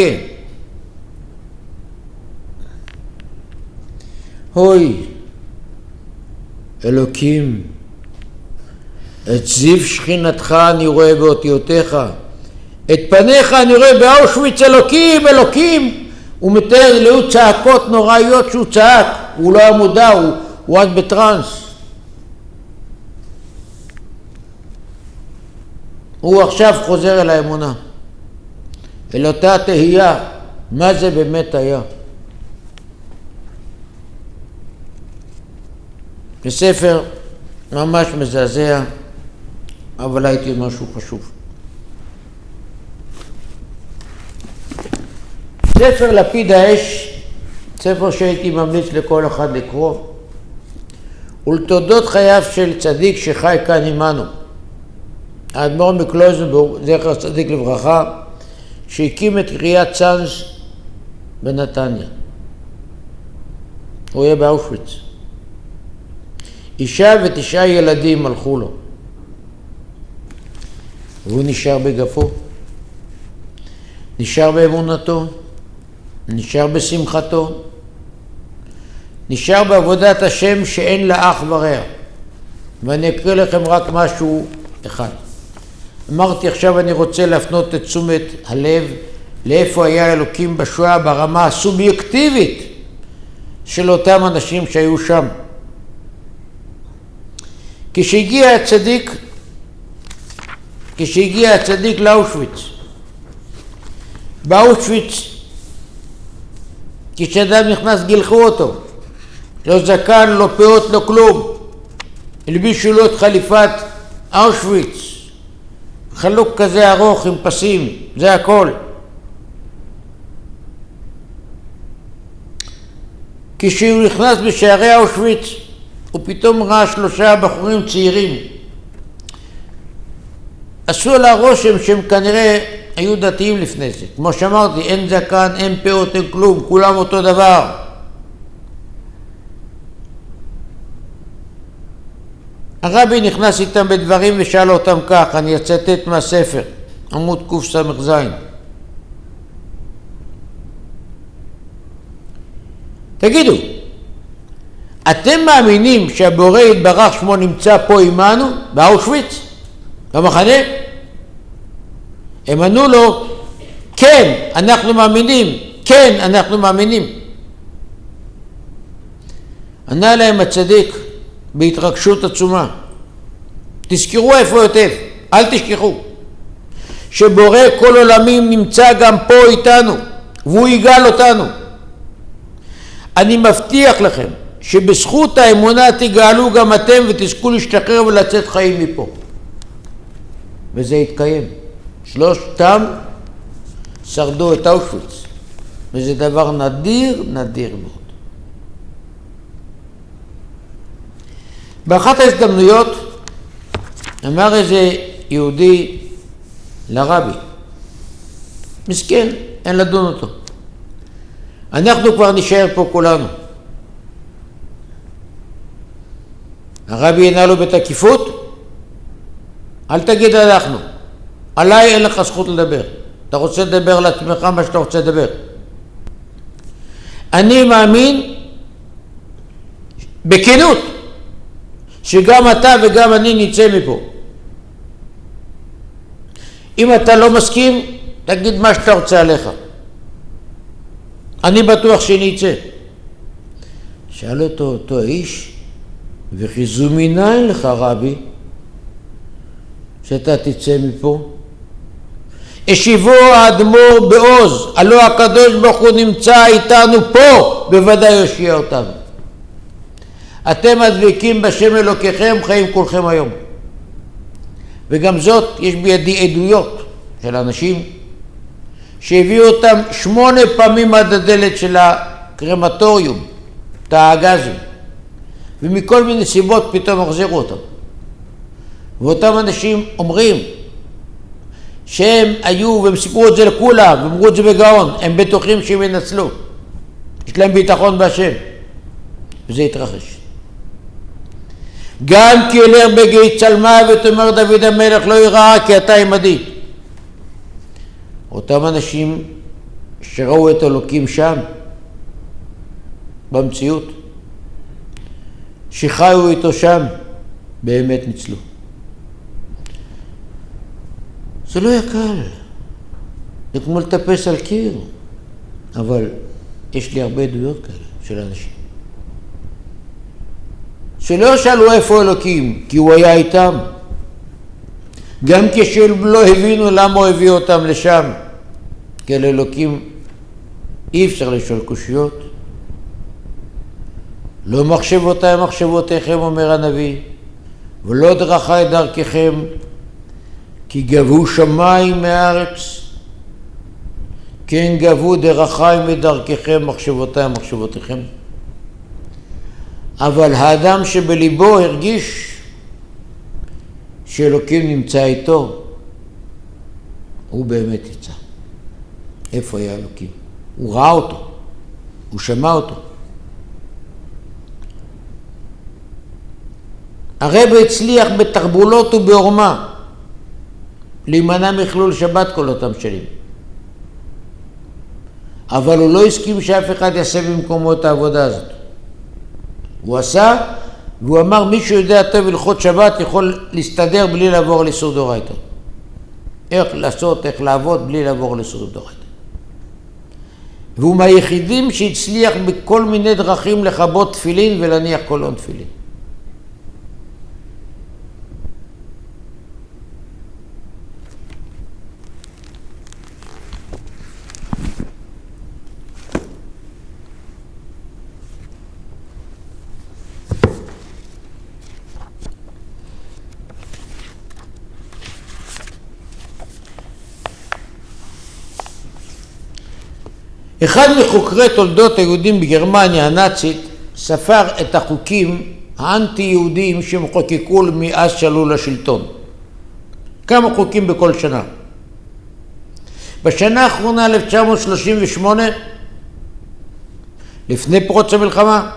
הוי, אלוקים, את זיו שכינתך אני רואה באותיותיך, את פניך אני רואה באושוויץ אלוקים, אלוקים. הוא מתאר להוא צעקות נוראיות שהוא צעק, הוא לא היה מודע, הוא, הוא רק בטראנס. הוא עכשיו חוזר אל האמונה, אל אותה תהייה, מה זה באמת היה. בספר ממש מזעזע, אבל הייתי משהו חשוב. ספר לפיד האש, ספר שהייתי ממליץ לכל אחד לקרוא, ולתולדות חייו של צדיק שחי כאן עמנו. האדמו"ר מקלוזנבורג, זכר צדיק לברכה, שהקים את קריאת צאנז בנתניה. הוא יהיה באושוויץ. אישה ותשעה ילדים הלכו לו. והוא נשאר בגפו, נשאר באמונתו, נשאר בשמחתו, נשאר בעבודת השם שאין לה אח ורע. ואני אקריא לכם רק משהו אחד. אמרתי עכשיו אני רוצה להפנות את תשומת הלב לאיפה היה אלוקים בשואה ברמה הסובייקטיבית של אותם אנשים שהיו שם. כשהגיע הצדיק, כשהגיע הצדיק לאושוויץ, באושוויץ כשאדם נכנס גילחו אותו, לא זקן, לא פאות, לא כלום. הלבישו לו את חליפת אושוויץ, חלוק כזה ארוך עם פסים, זה הכל. כשהוא נכנס בשערי אושוויץ, הוא פתאום ראה שלושה בחורים צעירים. עשו לה רושם שהם כנראה היו דתיים לפני זה. כמו שאמרתי, אין זקן, אין פאות, אין כלום, כולם אותו דבר. הרבי נכנס איתם בדברים ושאל אותם כך, אני אצטט מהספר, עמוד קס"ז. תגידו, אתם מאמינים שהבורא יתברך שמו נמצא פה עמנו, באושוויץ, במחנה? הם ענו לו, כן, אנחנו מאמינים, כן, אנחנו מאמינים. ענה להם הצדיק בהתרגשות עצומה, תזכרו איפה היטב, אל תשכחו, שבורא כל עולמים נמצא גם פה איתנו, והוא יגאל אותנו. אני מבטיח לכם שבזכות האמונה תגאלו גם אתם ותזכו להשתחרר ולצאת חיים מפה. וזה יתקיים. שלושתם שרדו את אושוויץ, וזה דבר נדיר, נדיר מאוד. באחת ההזדמנויות אמר איזה יהודי לרבי, מסכן, אין לדון אותו. אנחנו כבר נשאר פה כולנו. הרבי ענה לו בתקיפות, אל תגיד אנחנו. עליי אין לך זכות לדבר. אתה רוצה לדבר לעצמך מה שאתה רוצה לדבר. אני מאמין בכנות שגם אתה וגם אני נצא מפה. אם אתה לא מסכים, תגיד מה שאתה רוצה עליך. אני בטוח שאני אצא. שאל אותו אותו האיש, וכי זו מנין לך רבי, שאתה תצא מפה? השיבו האדמו"ר בעוז, הלא הקדוש ברוך הוא נמצא איתנו פה, בוודאי יושיע אותנו. אתם הדבקים בשם אלוקיכם, חיים כולכם היום. וגם זאת, יש בידי עדויות של אנשים שהביאו אותם שמונה פעמים עד הדלת של הקרמטוריום, את הגזים, ומכל מיני סיבות פתאום החזירו אותם. ואותם אנשים אומרים, שהם היו, והם סיפרו את זה לכולם, ואמרו את זה בגאון, הם בטוחים שהם ינצלו. יש להם ביטחון בהשם. וזה התרחש. גם כי אלך בגיא צלמה ותאמר דוד המלך לא יראה כי אתה עמדי. אותם אנשים שראו את אלוקים שם, במציאות, שחיו איתו שם, באמת ניצלו. זה לא היה קל, זה כמו לטפס על קיר, אבל יש לי הרבה עדויות כאלה של אנשים. שלא שאלו איפה אלוקים, כי הוא היה איתם. גם כשהם לא הבינו למה הוא הביא אותם לשם, כי על אלוקים אי אפשר לשאול קושיות. לא מחשבותיי מחשבותיכם, אומר הנביא, ולא דרכי דרככם, כי גבו שמיים מארץ, כן גבו דרכי מדרככם, מחשבותיי מחשבותיכם. אבל האדם שבליבו הרגיש שאלוקים נמצא איתו, הוא באמת יצא. איפה היה אלוקים? הוא ראה אותו, הוא שמע אותו. הרב הצליח בתחבולות ובעורמה להימנע מחילול שבת כל אותם שנים. אבל הוא לא הסכים שאף אחד יעשה במקומו את העבודה הזאת. הוא עשה, והוא אמר, מי שיודע טוב הלכות שבת יכול להסתדר בלי לעבור לאיסור דורייתא. איך לעשות, איך לעבוד בלי לעבור לאיסור דורייתא. והוא מהיחידים שהצליח בכל מיני דרכים לכבות תפילין ולהניח קולון תפילין. אחד מחוקרי תולדות היהודים בגרמניה הנאצית ספר את החוקים האנטי-יהודיים שהם חוקקו מאז שעלו לשלטון. כמה חוקים בכל שנה. בשנה האחרונה, 1938, לפני פרוץ המלחמה,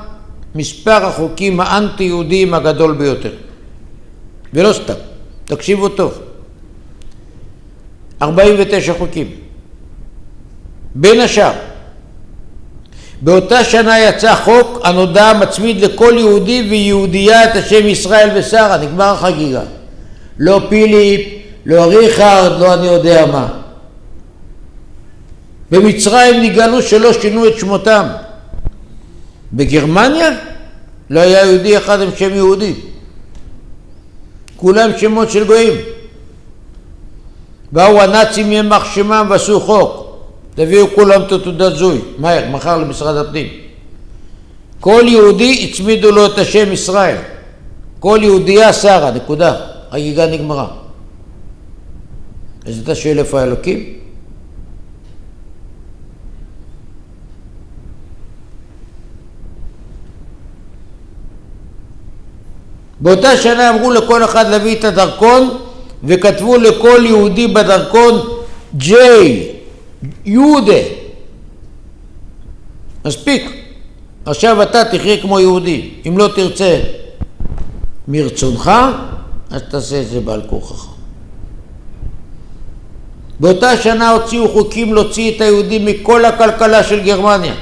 מספר החוקים האנטי-יהודיים הגדול ביותר. ולא סתם, תקשיבו טוב. 49 חוקים. בין השאר, באותה שנה יצא חוק הנודע מצמיד לכל יהודי ויהודייה את השם ישראל ושרה, נגמר החגיגה. לא פיליפ, לא ריכרד, לא אני יודע מה. במצרים נגאלו שלא שינו את שמותם. בגרמניה לא היה יהודי אחד עם שם יהודי. כולם שמות של גויים. באו הנאצים ימח שמם ועשו חוק. תביאו כולם את תעודת זוי, מהר, מחר למשרד הפנים. כל יהודי הצמידו לו את השם ישראל. כל יהודייה שרה, נקודה. חגיגה נגמרה. אז אתה שואל איפה האלוקים? באותה שנה אמרו לכל אחד להביא את הדרכון וכתבו לכל יהודי בדרכון J יהודה. מספיק. עכשיו אתה תחיה כמו יהודי. אם לא תרצה מרצונך, אז תעשה את זה בעל כורחך. באותה שנה הוציאו חוקים להוציא את היהודים מכל הכלכלה של גרמניה.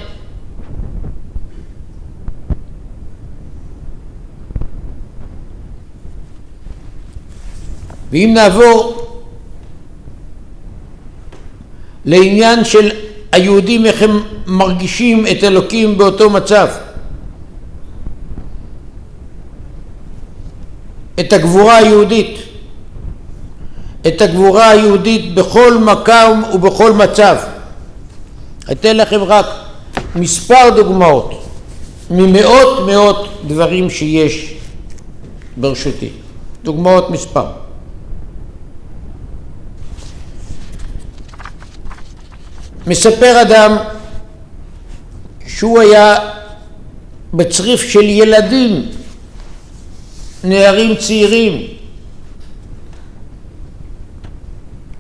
ואם נעבור לעניין של היהודים, איך הם מרגישים את אלוקים באותו מצב. את הגבורה היהודית. את הגבורה היהודית בכל מקום ובכל מצב. אתן לכם רק מספר דוגמאות ממאות מאות דברים שיש ברשותי. דוגמאות מספר. מספר אדם שהוא היה בצריף של ילדים, נערים צעירים,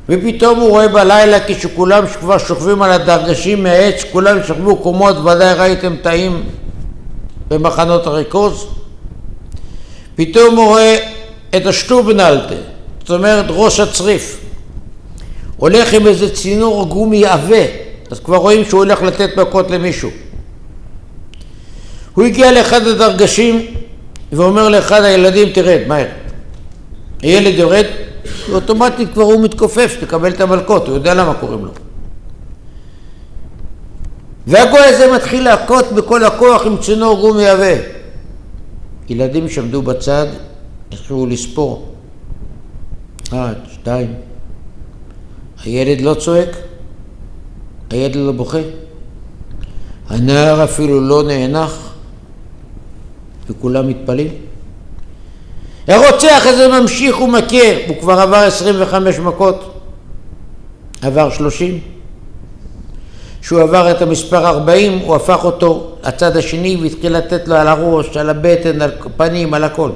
ופתאום הוא רואה בלילה כשכולם כבר שוכבים על הדרגשים מהעץ, כולם שכבו קומות, ודאי ראיתם תאים במחנות הריכוז, פתאום הוא רואה את השטובנלטה, זאת אומרת ראש הצריף. הולך עם איזה צינור גומי עבה, אז כבר רואים שהוא הולך לתת מכות למישהו. הוא הגיע לאחד הדרגשים ואומר לאחד הילדים, תרד, מהר. הילד יורד, ואוטומטית כבר הוא מתכופף, שתקבל את המלכות, הוא יודע למה קוראים לו. והגוי הזה מתחיל להכות בכל הכוח עם צינור גומי עבה. ילדים שעמדו בצד התחילו לספור. אחד, שתיים. הילד לא צועק, הילד לא בוכה. הנער אפילו לא נאנח, וכולם מתפלאים. הרוצח הזה ממשיך ומכה, הוא כבר עבר 25 מכות, עבר 30. כשהוא עבר את המספר 40, הוא הפך אותו לצד השני והתחיל לתת לו על הראש, על הבטן, על פנים, על הכל.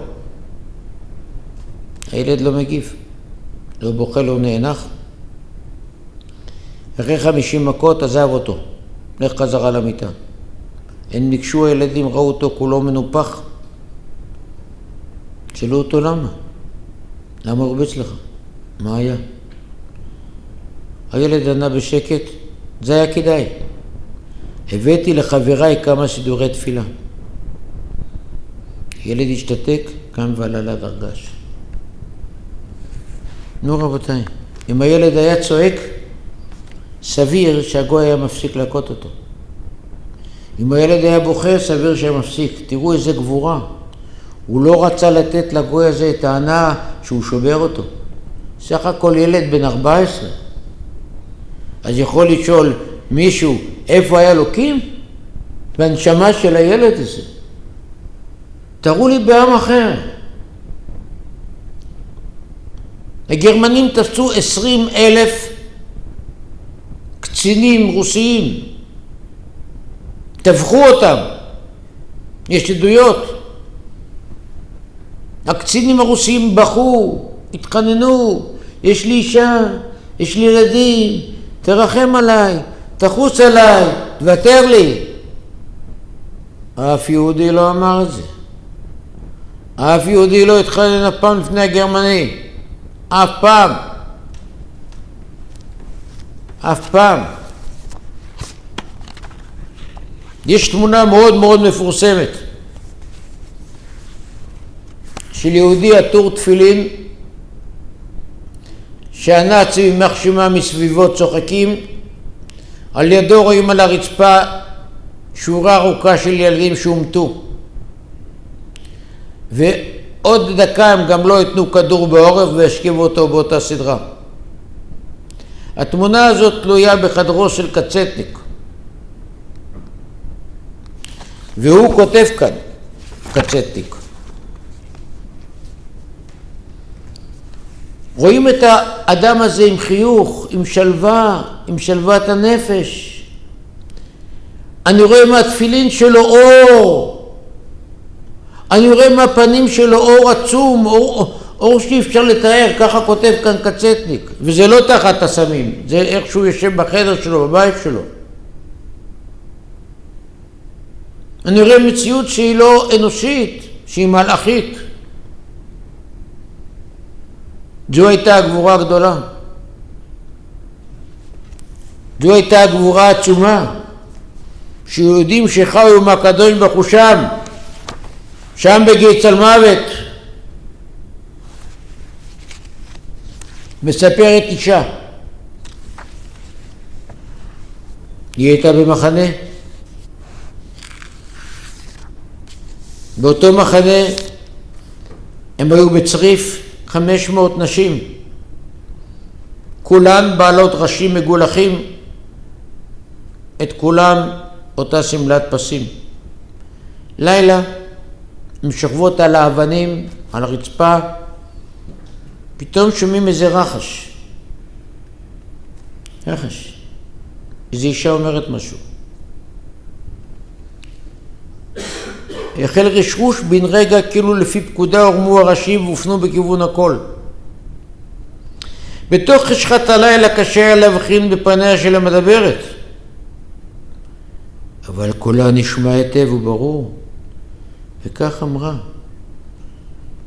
הילד לא מגיב, לא בוכה, לא נאנח. אחרי 50 מכות עזב אותו, לך חזרה למיטה. הם ניגשו הילדים, ראו אותו כולו מנופח. שאלו אותו למה? למה הרביץ לך? מה היה? הילד ענה בשקט, זה היה כדאי. הבאתי לחבריי כמה סידורי תפילה. ילד השתתק, קם ועלה לדרגש. נו רבותיי, אם הילד היה צועק, סביר שהגוי היה מפסיק להכות אותו. אם הילד היה בוכה, סביר שהיה מפסיק. תראו איזה גבורה. הוא לא רצה לתת לגוי הזה את ההנאה שהוא שובר אותו. סך הכל ילד בן 14. אז יכול לשאול מישהו איפה היה אלוקים? בנשמה של הילד הזה. תראו לי בעם אחר. הגרמנים תפסו עשרים אלף קצינים רוסיים, טבחו אותם, יש עדויות. הקצינים הרוסים בכו, התחננו, יש לי אישה, יש לי ילדים, תרחם עליי, תחוס עליי, תוותר לי. אף יהודי לא אמר את זה. אף יהודי לא התחנן אף פעם לפני הגרמני. אף פעם. אף פעם. יש תמונה מאוד מאוד מפורסמת של יהודי עטור תפילין שהנאצים יימח שמם מסביבו צוחקים על ידו רואים על הרצפה שורה ארוכה של ילדים שהומתו ועוד דקה הם גם לא ייתנו כדור בעורף וישכיבו אותו באותה סדרה. התמונה הזאת תלויה בחדרו של קצטניק והוא כותב כאן, קצטניק רואים את האדם הזה עם חיוך, עם שלווה, עם שלוות הנפש. אני רואה מהתפילין שלו אור. אני רואה מהפנים שלו אור עצום, אור, אור שאי אפשר לתאר, ככה כותב כאן קצטניק. וזה לא תחת הסמים, זה איך שהוא יושב בחדר שלו, בבית שלו. אני רואה מציאות שהיא לא אנושית, שהיא מלאכית. זו הייתה הגבורה הגדולה. זו הייתה הגבורה העצומה, שיהודים שחיו עם הקדוש ברוך הוא שם, שם בגיץ על מוות. מספרת אישה, היא הייתה במחנה, באותו מחנה הם היו בצריף חמש מאות נשים, כולן בעלות ראשים מגולחים, את כולם אותה שמלת פסים. לילה, הן שוכבות על האבנים, על הרצפה, פתאום שומעים איזה רחש. רחש. איזו אישה אומרת משהו. החל רשרוש בן רגע כאילו לפי פקודה הורמו הראשים והופנו בכיוון הכל. בתוך חשכת הלילה קשה היה להבחין בפניה של המדברת, אבל קולה נשמע היטב וברור, וכך אמרה,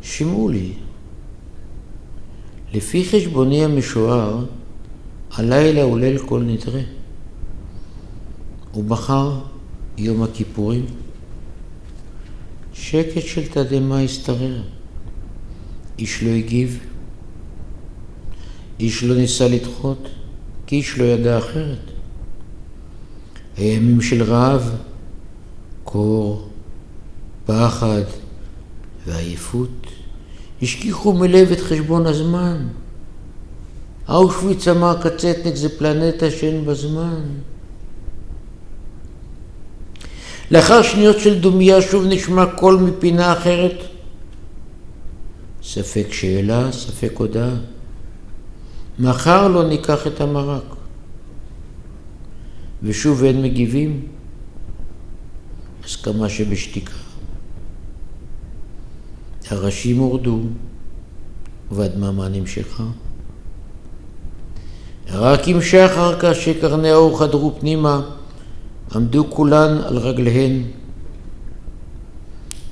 שמעו לי, לפי חשבוני המשוער, הלילה הוא ליל כל נדרי. ומחר יום הכיפורים. שקט של תדהמה השתרר. איש לא הגיב, איש לא ניסה לדחות, כי איש לא ידע אחרת. הימים של רעב, קור, פחד ועייפות השכיחו מלב את חשבון הזמן. אושוויץ אמר קצטניק זה פלנטה שאין בה זמן. לאחר שניות של דומייה שוב נשמע קול מפינה אחרת. ספק שאלה, ספק הודעה. מחר לא ניקח את המרק. ושוב אין מגיבים. הסכמה שבשתיקה. הראשים הורדו והדממה נמשכה. רק עם שחר כאשר קרני האור חדרו פנימה, עמדו כולן על רגליהן.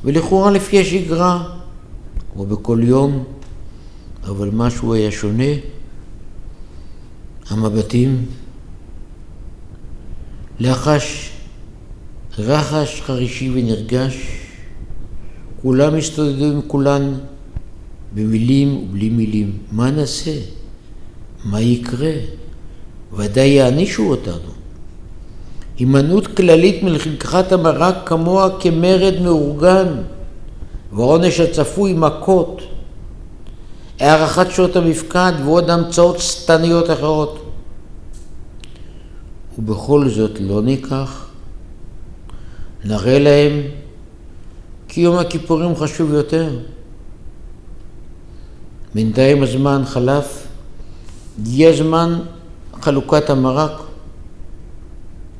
ולכאורה לפי השגרה, כמו בכל יום, אבל משהו היה שונה. המבטים, לחש, רחש חרישי ונרגש, כולם הסתודדו עם כולן במילים ובלי מילים. מה נעשה? מה יקרה? ודאי יענישו אותנו. הימנעות כללית מלקחת המרק כמוה כמרד מאורגן, ועונש הצפוי מכות, הארכת שעות המפקד ועוד המצאות שטניות אחרות. ובכל זאת לא ניקח, נראה להם כי יום הכיפורים חשוב יותר. בינתיים הזמן חלף, הגיע זמן חלוקת המרק.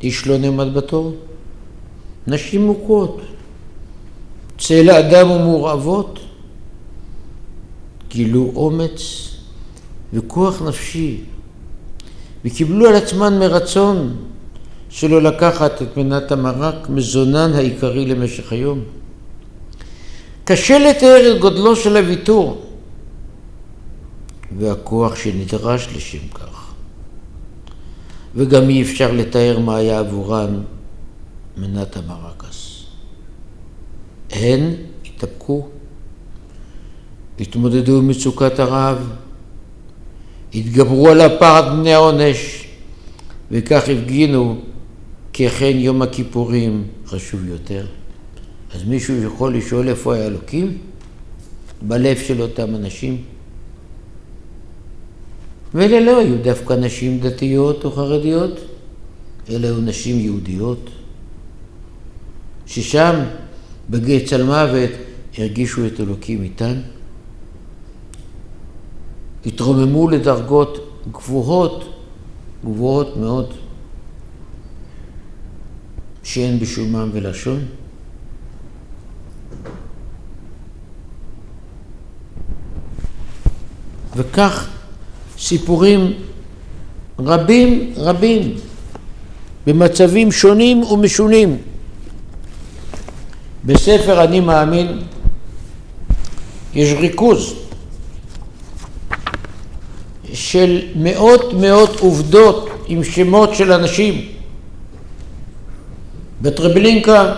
איש לא נעמד בתור. נשים מוכות, צלע אדם ומורעבות, גילו אומץ וכוח נפשי, וקיבלו על עצמן מרצון שלא לקחת את מנת המרק, מזונן העיקרי למשך היום. קשה לתאר את גודלו של הוויתור והכוח שנדרש לשם כך. וגם אי אפשר לתאר מה היה עבורן מנת המרקס. הן התאפקו, התמודדו עם מצוקת הרעב, התגברו על הפחד בני העונש, וכך הפגינו כי אכן יום הכיפורים חשוב יותר. אז מישהו יכול לשאול איפה היה אלוקים? בלב של אותם אנשים. ואלה לא היו דווקא נשים דתיות או חרדיות, אלה היו נשים יהודיות, ששם בגיא צלמוות הרגישו את אלוקים איתן, התרוממו לדרגות גבוהות, גבוהות מאוד, שאין בשומם ולשון. וכך סיפורים רבים רבים במצבים שונים ומשונים. בספר אני מאמין יש ריכוז של מאות מאות עובדות עם שמות של אנשים. בטרבלינקה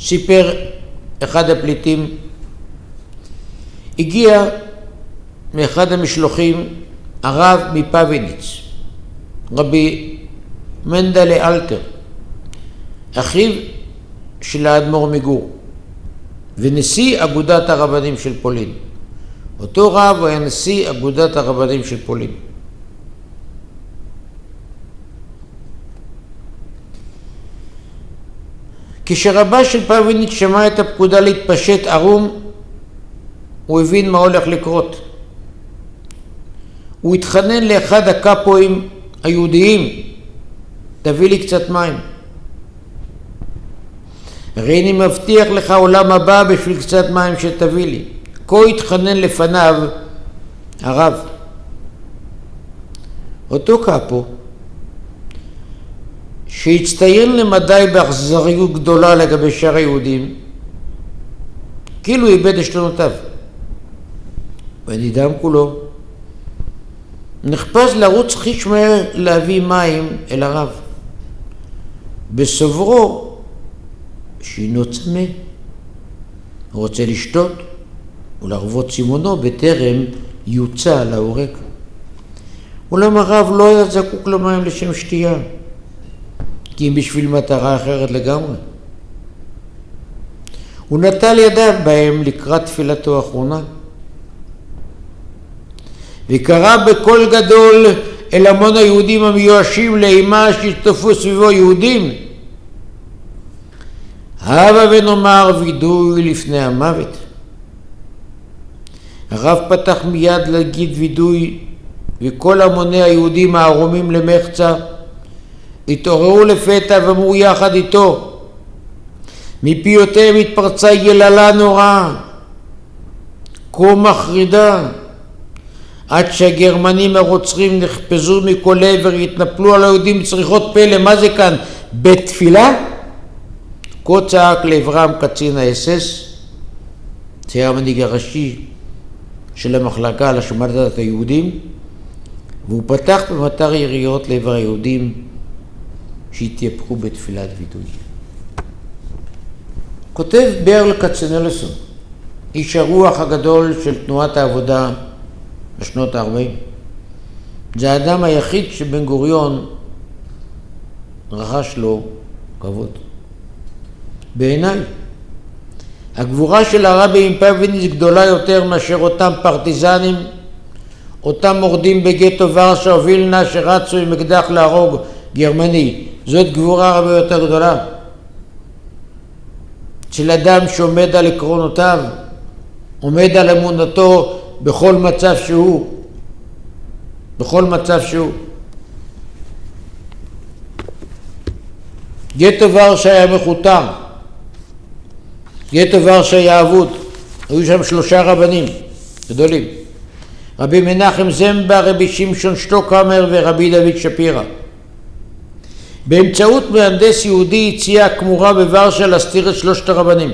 סיפר אחד הפליטים, הגיע מאחד המשלוחים הרב מפוויניץ, רבי מנדלה אלתר, אחיו של האדמו"ר מגור, ונשיא אגודת הרבנים של פולין. אותו רב היה נשיא אגודת הרבנים של פולין. כשרבה של פוויניץ שמע את הפקודה להתפשט ערום, הוא הבין מה הולך לקרות. הוא התחנן לאחד הקאפואים היהודיים, תביא לי קצת מים. הרי אני מבטיח לך עולם הבא בשביל קצת מים שתביא לי. כה התחנן לפניו הרב. אותו קאפו, שהצטיין למדי באכזריות גדולה לגבי שאר היהודים, כאילו איבד עשתונותיו. ונדהם כולו. נחפז לרוץ חיש מהר להביא מים אל הרב. בסוברו שהינו צמא, הוא רוצה לשתות ולהרוות צימונו בטרם יוצא להורג. אולם הרב לא היה זקוק למים לשם שתייה, כי אם בשביל מטרה אחרת לגמרי. הוא נטל ידיו בהם לקראת תפילתו האחרונה. וקרא בקול גדול אל המון היהודים המיואשים לאימה שהשתתפו סביבו יהודים. הבה ונאמר וידוי לפני המוות. הרב פתח מיד להגיד וידוי וכל המוני היהודים הערומים למחצה התעוררו לפתע ואמרו יחד איתו מפיותיהם התפרצה יללה נוראה כה מחרידה עד שהגרמנים הרוצחים נחפזו מכל עבר, התנפלו על היהודים בצריחות פלא, מה זה כאן? בית תפילה? כה צעק לעברם קצין האס-אס, שהיה המנהיג הראשי של המחלקה על השמדת היהודים, והוא פתח במטר יריות לעבר היהודים שהתייפחו בתפילת וידוי. כותב ברל כצנלסון, איש הרוח הגדול של תנועת העבודה בשנות ה-40. זה האדם היחיד שבן גוריון רכש לו כבוד. בעיניי, הגבורה של הרבי מפאביניץ גדולה יותר מאשר אותם פרטיזנים, אותם מורדים בגטו ורשה או וילנה שרצו עם אקדח להרוג גרמני. זאת גבורה הרבה יותר גדולה. של אדם שעומד על עקרונותיו, עומד על אמונתו בכל מצב שהוא, בכל מצב שהוא. גטו ורשה היה מכותר, גטו ורשה היה אבוד, היו שם שלושה רבנים גדולים, רבי מנחם זמבה, רבי שמשון שטוקהמר ורבי דוד שפירא. באמצעות מהנדס יהודי הציע כמורה בוורשה להסתיר את שלושת הרבנים.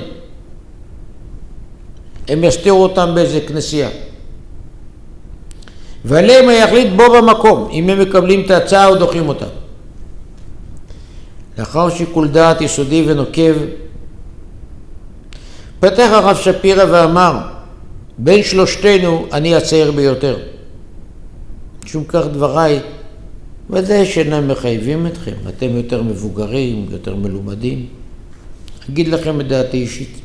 הם יסתירו אותם באיזה כנסייה. ועליהם יחליט בו במקום, אם הם מקבלים את ההצעה או דוחים אותה. לאחר שיקול דעת יסודי ונוקב, פתח הרב שפירא ואמר, בין שלושתנו אני הצעיר ביותר. משום כך דבריי ודאי שאינם מחייבים אתכם, אתם יותר מבוגרים, יותר מלומדים. אגיד לכם את דעתי אישית.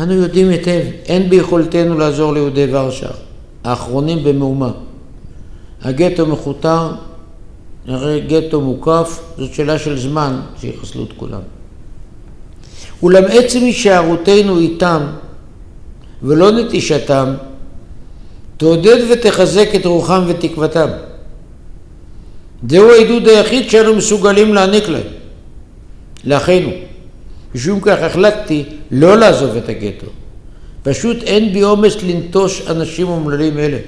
אנו יודעים היטב, אין ביכולתנו לעזור ליהודי ורשה, האחרונים במהומה. הגטו מכותר, הרי גטו מוקף, זאת שאלה של זמן שיחסלו את כולם. אולם עצם הישארותנו איתם ולא נטישתם, תעודד ותחזק את רוחם ותקוותם. זהו העידוד היחיד שאנו מסוגלים להעניק להם, לאחינו. משום כך החלטתי לא לעזוב את הגטו. פשוט אין בי אומץ לנטוש אנשים אומללים אלה.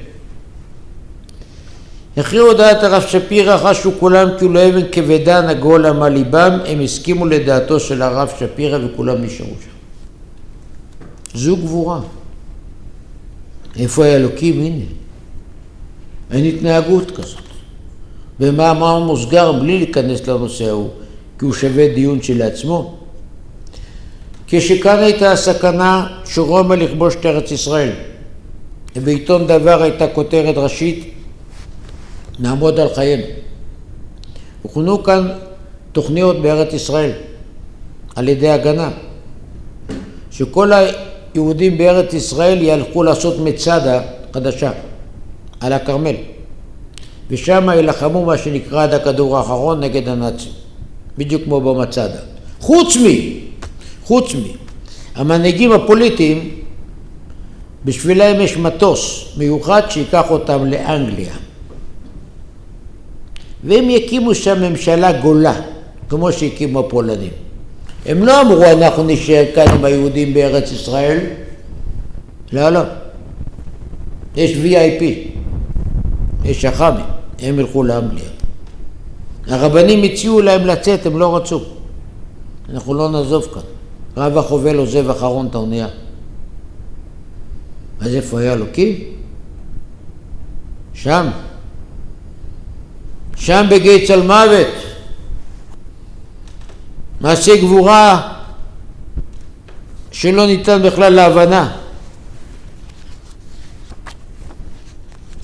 אחרי הודעת הרב שפירא חשו כולם כאילו אבן כבדה נגעו להם על ליבם, הם הסכימו לדעתו של הרב שפירא וכולם נשארו שם. זו גבורה. איפה האלוקים? הנה. אין התנהגות כזאת. במאמר מוסגר, בלי להיכנס לנושא ההוא, כי הוא שווה דיון שלעצמו. כשכאן הייתה הסכנה שרומא לכבוש את ארץ ישראל. ובעיתון דבר הייתה כותרת ראשית, נעמוד על חיינו. הוכנו כאן תוכניות בארץ ישראל על ידי הגנה, שכל היהודים בארץ ישראל ילכו לעשות מצדה חדשה על הכרמל, ושם יילחמו מה שנקרא עד הכדור האחרון נגד הנאצים, בדיוק כמו במצדה. חוץ מ... חוץ מ... המנהיגים הפוליטיים, בשבילם יש מטוס מיוחד שייקח אותם לאנגליה. והם יקימו שם ממשלה גולה, כמו שהקימו הפולנים. הם לא אמרו אנחנו נשאר כאן עם היהודים בארץ ישראל, לא, לא. יש VIP, יש אח"מים, הם ילכו לאנגליה. הרבנים הציעו להם לצאת, הם לא רצו. אנחנו לא נעזוב כאן. רב החובל עוזב אחרון את האונייה. אז איפה היה אלוקים? שם. שם בגיא צל מוות. מעשה גבורה שלא ניתן בכלל להבנה.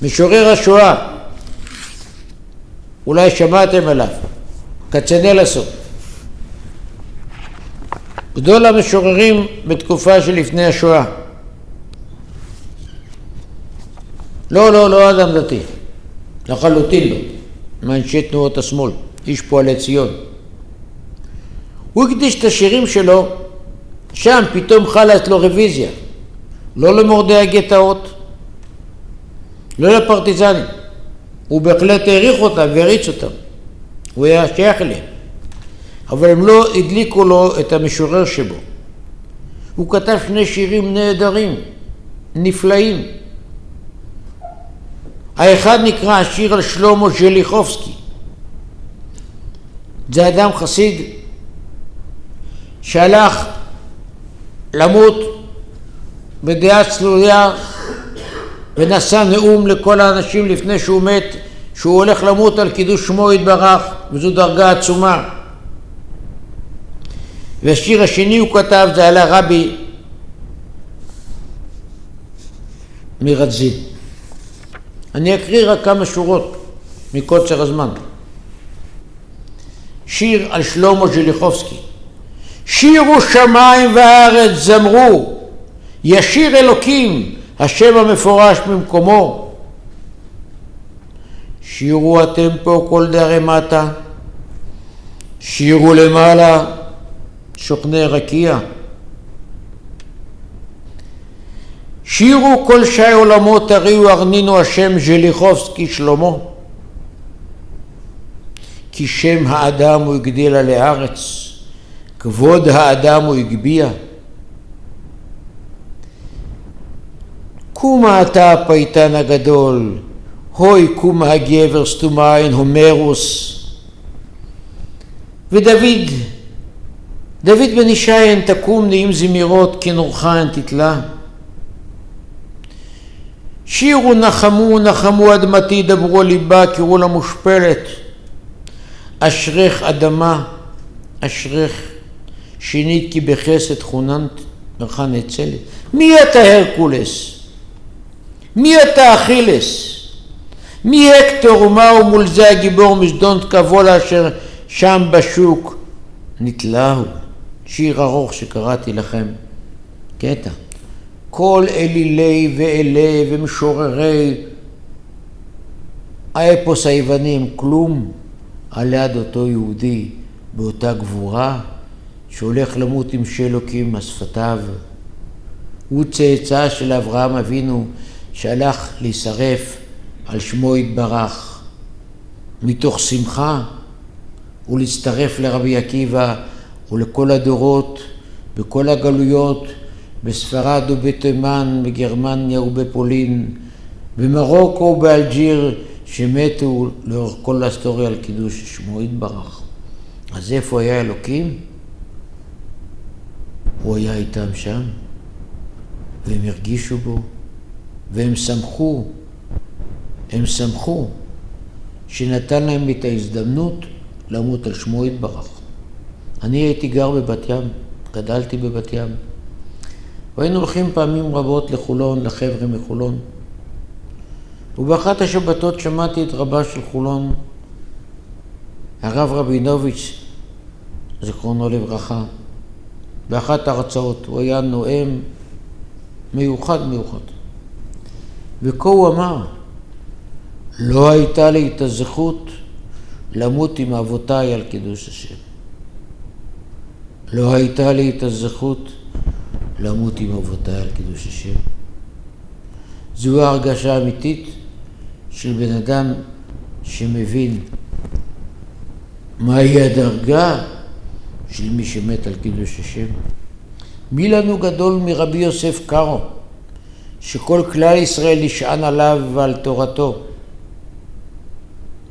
משורר השואה, אולי שמעתם עליו, כצנלסון. גדול המשוררים בתקופה שלפני השואה. לא, לא, לא אדם דתי, לחלוטין לא, מאנשי תנועות השמאל, איש פועלי ציון. הוא הקדיש את השירים שלו, שם פתאום חלה אצלו רוויזיה, לא למורדי הגטאות, לא לפרטיזנים. הוא בהחלט העריך אותם והריץ אותם, הוא היה שייך אליהם. אבל הם לא הדליקו לו את המשורר שבו. הוא כתב שני שירים נהדרים, נפלאים. האחד נקרא השיר על שלמה ז'ליחובסקי. זה אדם חסיד שהלך למות בדעה צלויה ונשא נאום לכל האנשים לפני שהוא מת, שהוא הולך למות על קידוש שמו יתברך, וזו דרגה עצומה. והשיר השני הוא כתב, זה על הרבי מרדזין. אני אקריא רק כמה שורות מקוצר הזמן. שיר על שלמה ז'ליחובסקי. שירו שמיים וארץ זמרו, ישיר אלוקים, השם המפורש במקומו. שירו אתם פה כל דרי מטה, שירו למעלה שוכני רקיע. שירו כל שי עולמות הריעו ארנינו השם ז'ליחובסקי שלמה כי שם האדם הוא הגדיל עלי ארץ, כבוד האדם הוא הגביה. קומה אתה הפייטן הגדול, הוי קומה הגבר סתומיין הומרוס. ודוד דוד בן ישעיין תקום נעים זמירות כנורכן תתלה. שירו נחמו נחמו אדמתי דברו ליבה קראו לה מושפלת. אשרך אדמה אשרך שינית כי בחסד חוננת לך נצלת. מי אתה הרקולס? מי אתה אכילס? מי הקטור ומהו מול זה הגיבור משדון תקבולה אשר שם בשוק נתלהו. שיר ארוך שקראתי לכם, קטע. כל אלילי ואלי ומשוררי האפוס היוונים, כלום על יד אותו יהודי באותה גבורה שהולך למות עם שלוקים השפתיו. הוא צאצא של אברהם אבינו שהלך להישרף על שמו יתברך מתוך שמחה ולהצטרף לרבי עקיבא ולכל הדורות, בכל הגלויות, בספרד ובתימן, בגרמניה ובפולין, במרוקו ובאלג'יר, שמתו לאורך כל ההיסטוריה על קידוש שמו יתברך. אז איפה היה אלוקים? הוא היה איתם שם, והם הרגישו בו, והם שמחו, הם שמחו שנתן להם את ההזדמנות למות על שמו יתברך. אני הייתי גר בבת ים, גדלתי בבת ים. והיינו הולכים פעמים רבות לחולון, לחבר'ה מחולון. ובאחת השבתות שמעתי את רבה של חולון, הרב רבינוביץ', זיכרונו לברכה, באחת ההרצאות. הוא היה נואם מיוחד מיוחד. וכה הוא אמר, לא הייתה לי את הזכות למות עם אבותיי על קידוש השם. לא הייתה לי את הזכות למות עם אבותיי על קידוש השם. זו ההרגשה האמיתית של בן אדם שמבין מהי הדרגה של מי שמת על קידוש השם. מי לנו גדול מרבי יוסף קארו, שכל כלל ישראל נשען עליו ועל תורתו,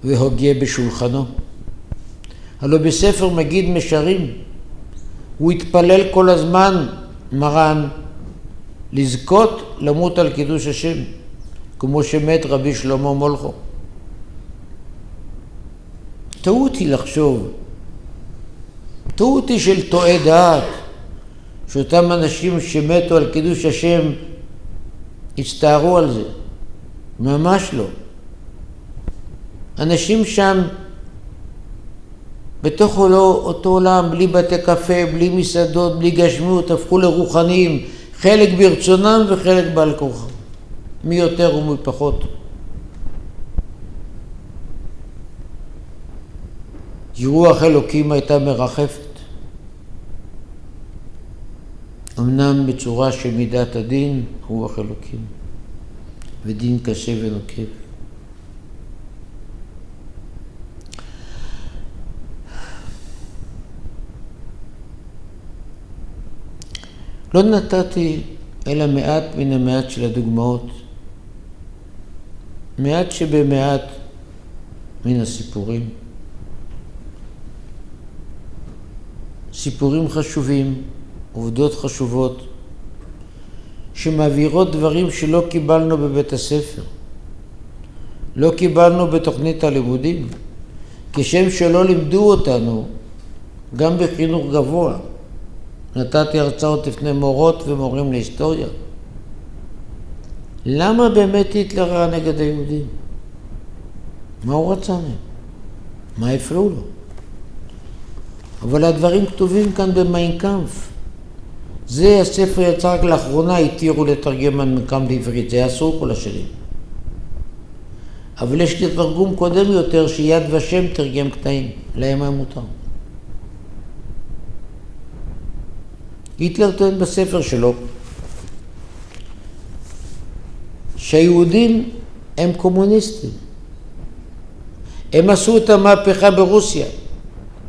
והוגה בשולחנו. הלא בספר מגיד משרים הוא התפלל כל הזמן, מרן, לזכות למות על קידוש השם, כמו שמת רבי שלמה מולכו. טעות היא לחשוב, טעות היא של טועה דעת, שאותם אנשים שמתו על קידוש השם הצטערו על זה. ממש לא. אנשים שם בתוך אותו עולם, בלי בתי קפה, בלי מסעדות, בלי גשמיות, הפכו לרוחניים, חלק ברצונם וחלק בעל כורחם, מי יותר ומי פחות. רוח אלוקים הייתה מרחפת. אמנם בצורה של מידת הדין, רוח אלוקים, ודין קשה ונוקב. לא נתתי אלא מעט מן המעט של הדוגמאות, מעט שבמעט מן הסיפורים. סיפורים חשובים, עובדות חשובות, שמעבירות דברים שלא קיבלנו בבית הספר, לא קיבלנו בתוכנית הלימודים, כשם שלא לימדו אותנו גם בחינוך גבוה. נתתי הרצאות לפני מורות ומורים להיסטוריה. למה באמת היטלר היה נגד היהודים? מה הוא רצה מהם? מה הפריעו לו? אבל הדברים כתובים כאן במיינקאמפ. זה הספר יצא רק לאחרונה, התירו לתרגם מיינקאמפ בעברית, זה היה אסור כל השנים. אבל יש תרגום קודם יותר שיד ושם תרגם קטעים, להם היה מותר. היטלר טוען בספר שלו שהיהודים הם קומוניסטים. הם עשו את המהפכה ברוסיה.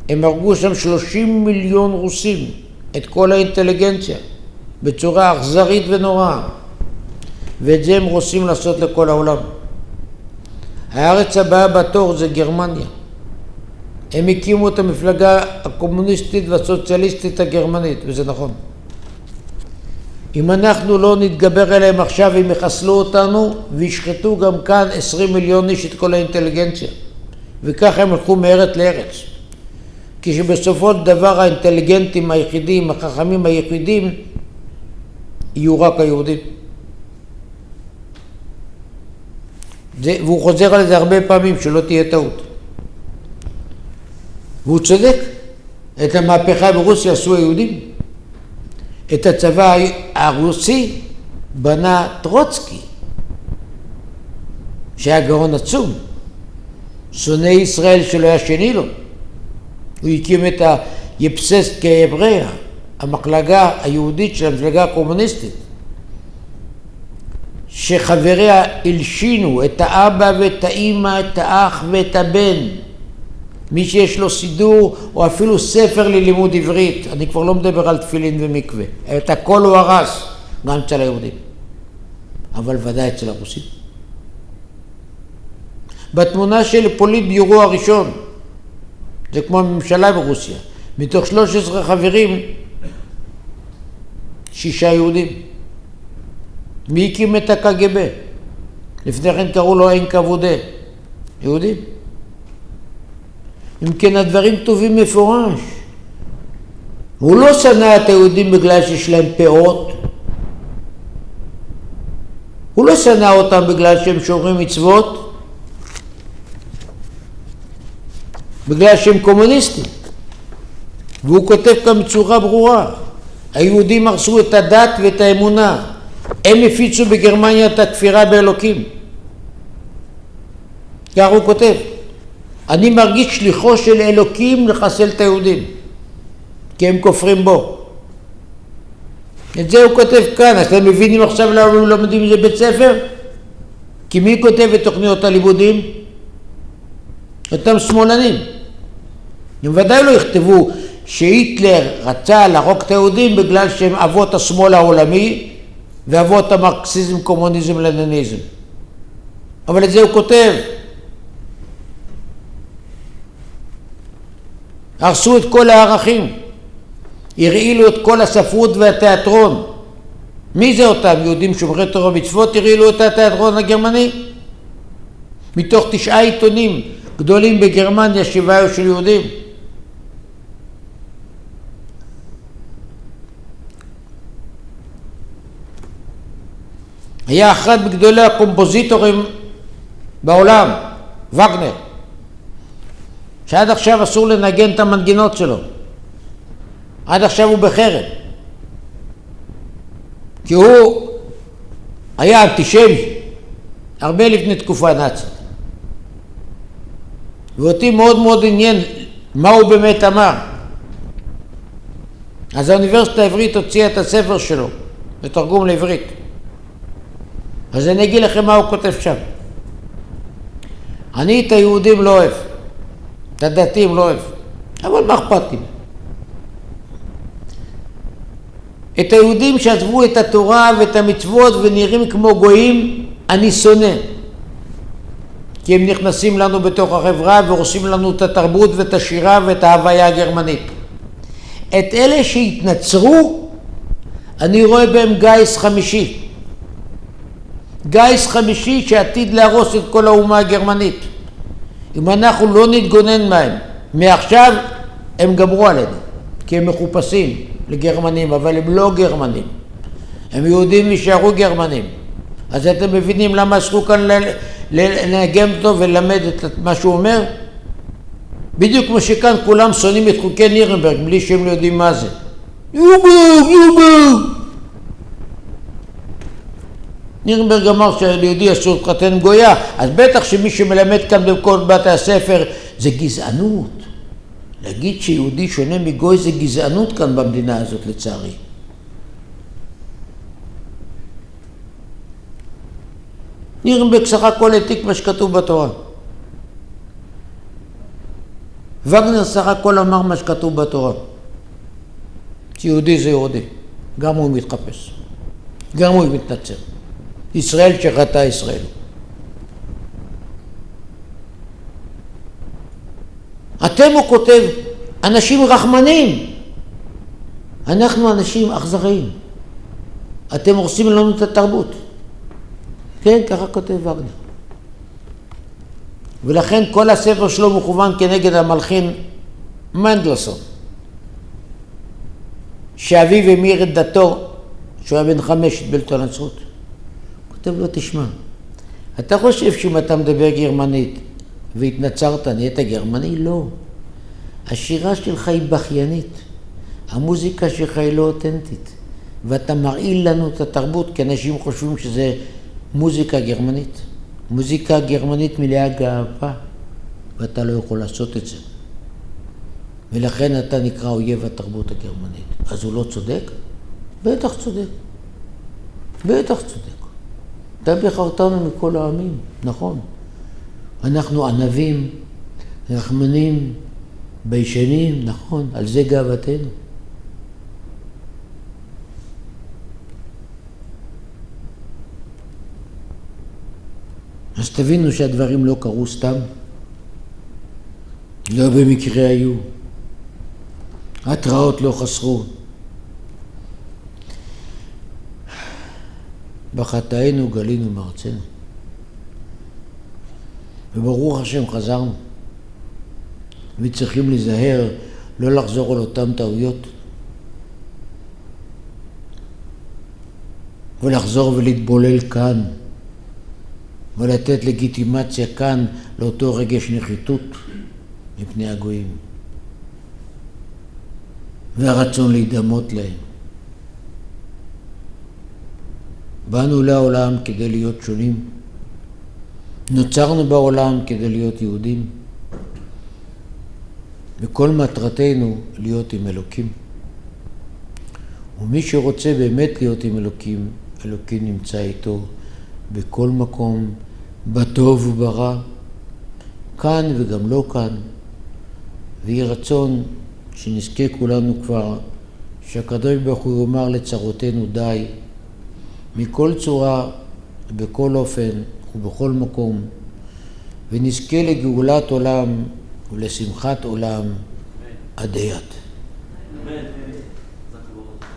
הם הרגו שם 30 מיליון רוסים, את כל האינטליגנציה, בצורה אכזרית ונוראה. ואת זה הם רוצים לעשות לכל העולם. הארץ הבאה בתור זה גרמניה. הם הקימו את המפלגה הקומוניסטית והסוציאליסטית הגרמנית, וזה נכון. אם אנחנו לא נתגבר עליהם עכשיו, הם יחסלו אותנו וישחטו גם כאן עשרים מיליון איש את כל האינטליגנציה. וככה הם הלכו מארץ לארץ. כשבסופו של דבר האינטליגנטים היחידים, החכמים היחידים, יהיו רק היהודים. זה, והוא חוזר על זה הרבה פעמים, שלא תהיה טעות. והוא צודק. את המהפכה ברוסיה עשו היהודים. את הצבא הרוסי בנה טרוצקי, שהיה גאון עצום. שונא ישראל שלא היה שני לו. הוא הקים את היפססט כהבריה, המחלגה היהודית של המפלגה הקומוניסטית, שחבריה הלשינו את האבא ואת האימא, את האח ואת הבן. מי שיש לו סידור או אפילו ספר ללימוד עברית, אני כבר לא מדבר על תפילין ומקווה, את הכל הוא הרס, גם אצל היהודים, אבל ודאי אצל הרוסים. בתמונה של פוליט ביורו הראשון, זה כמו הממשלה ברוסיה, מתוך 13 חברים, שישה יהודים. מי הקים את הקג"ב? לפני כן קראו לו אין כבודה. יהודים. אם כן הדברים כתובים מפורש. הוא לא שנא את היהודים בגלל שיש להם פאות. הוא לא שנא אותם בגלל שהם שומרים מצוות. בגלל שהם קומוניסטים. והוא כותב כאן בצורה ברורה, היהודים הרסו את הדת ואת האמונה, הם הפיצו בגרמניה את הכפירה באלוקים. כך הוא כותב. אני מרגיש שליחו של אלוקים לחסל את היהודים, כי הם כופרים בו. את זה הוא כותב כאן, אז אתם מבינים עכשיו למה הם לומדים את זה בית ספר? כי מי כותב את תוכניות הלימודים? אותם שמאלנים. הם ודאי לא יכתבו שהיטלר רצה להרוג את היהודים בגלל שהם אבות השמאל העולמי ואבות המרקסיזם, קומוניזם, לנניזם. אבל את זה הוא כותב. הרסו את כל הערכים, הרעילו את כל הספרות והתיאטרון, מי זה אותם יהודים שומרי תורה ומצוות הרעילו את התיאטרון הגרמני? מתוך תשעה עיתונים גדולים בגרמניה, שבעה היו של יהודים. היה אחד מגדולי הקומפוזיטורים בעולם, וגנר, שעד עכשיו אסור לנגן את המנגינות שלו. עד עכשיו הוא בחרם. כי הוא היה אנטישמי, הרבה לפני תקופה נאצית. ואותי מאוד מאוד עניין מה הוא באמת אמר. אז האוניברסיטה העברית הוציאה את הספר שלו בתרגום לעברית. אז אני אגיד לכם מה הוא כותב שם. אני את היהודים לא אוהב, את הדתיים לא אוהב, אבל מה אכפת לי? את היהודים שעזבו את התורה ואת המצוות ונראים כמו גויים, אני שונא. כי הם נכנסים לנו בתוך החברה והורסים לנו את התרבות ואת השירה ואת ההוויה הגרמנית. את אלה שהתנצרו, אני רואה בהם גיס חמישי. גיס חמישי שעתיד להרוס את כל האומה הגרמנית. אם אנחנו לא נתגונן מהם, מעכשיו הם גמרו עלינו, כי הם מחופשים לגרמנים, אבל הם לא גרמנים. הם יהודים ויישארו גרמנים. אז אתם מבינים למה אסרו כאן לנגן אותו וללמד את מה שהוא אומר? בדיוק כמו שכאן כולם שונאים את חוקי נירנברג בלי שהם לא יודעים מה זה. יובר, יובר! נירנברג אמר שליהודי אסור להתחתן עם גויה, אז בטח שמי שמלמד כאן בכל בתי הספר זה גזענות. להגיד שיהודי שונה מגוי זה גזענות כאן במדינה הזאת לצערי. נירנברג סך הכל העתיק מה שכתוב בתורה. וגנר סך הכל אמר מה שכתוב בתורה. שיהודי זה יהודי, גם הוא מתחפש, גם הוא מתנצר. ישראל שחטא ישראל. אתם, הוא כותב, אנשים רחמנים. אנחנו אנשים אכזריים. אתם הורסים לנו את התרבות. כן, ככה כותב וגנר. ולכן כל הספר שלו מכוון כנגד המלחין מנדלסון, שאביו המיר את דתו, שהוא היה בן חמש, את בלתו לנצרות. כותב לו, תשמע, אתה חושב שאם אתה מדבר גרמנית והתנצרת, נהיית גרמני? לא. השירה שלך היא בכיינית, המוזיקה שלך היא לא אותנטית, ואתה מרעיל לנו את התרבות, כי אנשים חושבים שזה מוזיקה גרמנית. מוזיקה גרמנית מלאה גאווה, ואתה לא יכול לעשות את זה. ולכן אתה נקרא אויב התרבות הגרמנית. אז הוא לא צודק? בטח צודק. בטח צודק. אתה בחרתנו מכל העמים, נכון. אנחנו ענבים, רחמנים, ביישנים, נכון, על זה גאוותנו. אז תבינו שהדברים לא קרו סתם, לא במקרה היו. התראות לא חסרו. בחטאינו גלינו מארצנו. וברוך השם חזרנו. וצריכים להיזהר לא לחזור על אותן טעויות. ולחזור ולהתבולל כאן. ולתת לגיטימציה כאן לאותו רגש נחיתות מפני הגויים והרצון להידמות להם. באנו לעולם כדי להיות שונים, נוצרנו בעולם כדי להיות יהודים, וכל מטרתנו להיות עם אלוקים. ומי שרוצה באמת להיות עם אלוקים, אלוקים נמצא איתו בכל מקום, בטוב וברע, כאן וגם לא כאן, ויהי רצון שנזכה כולנו כבר, שהקדוש ברוך הוא יאמר לצרותינו די, מכל צורה, בכל אופן ובכל מקום, ונזכה לגאולת עולם ולשמחת עולם עדי. Amen.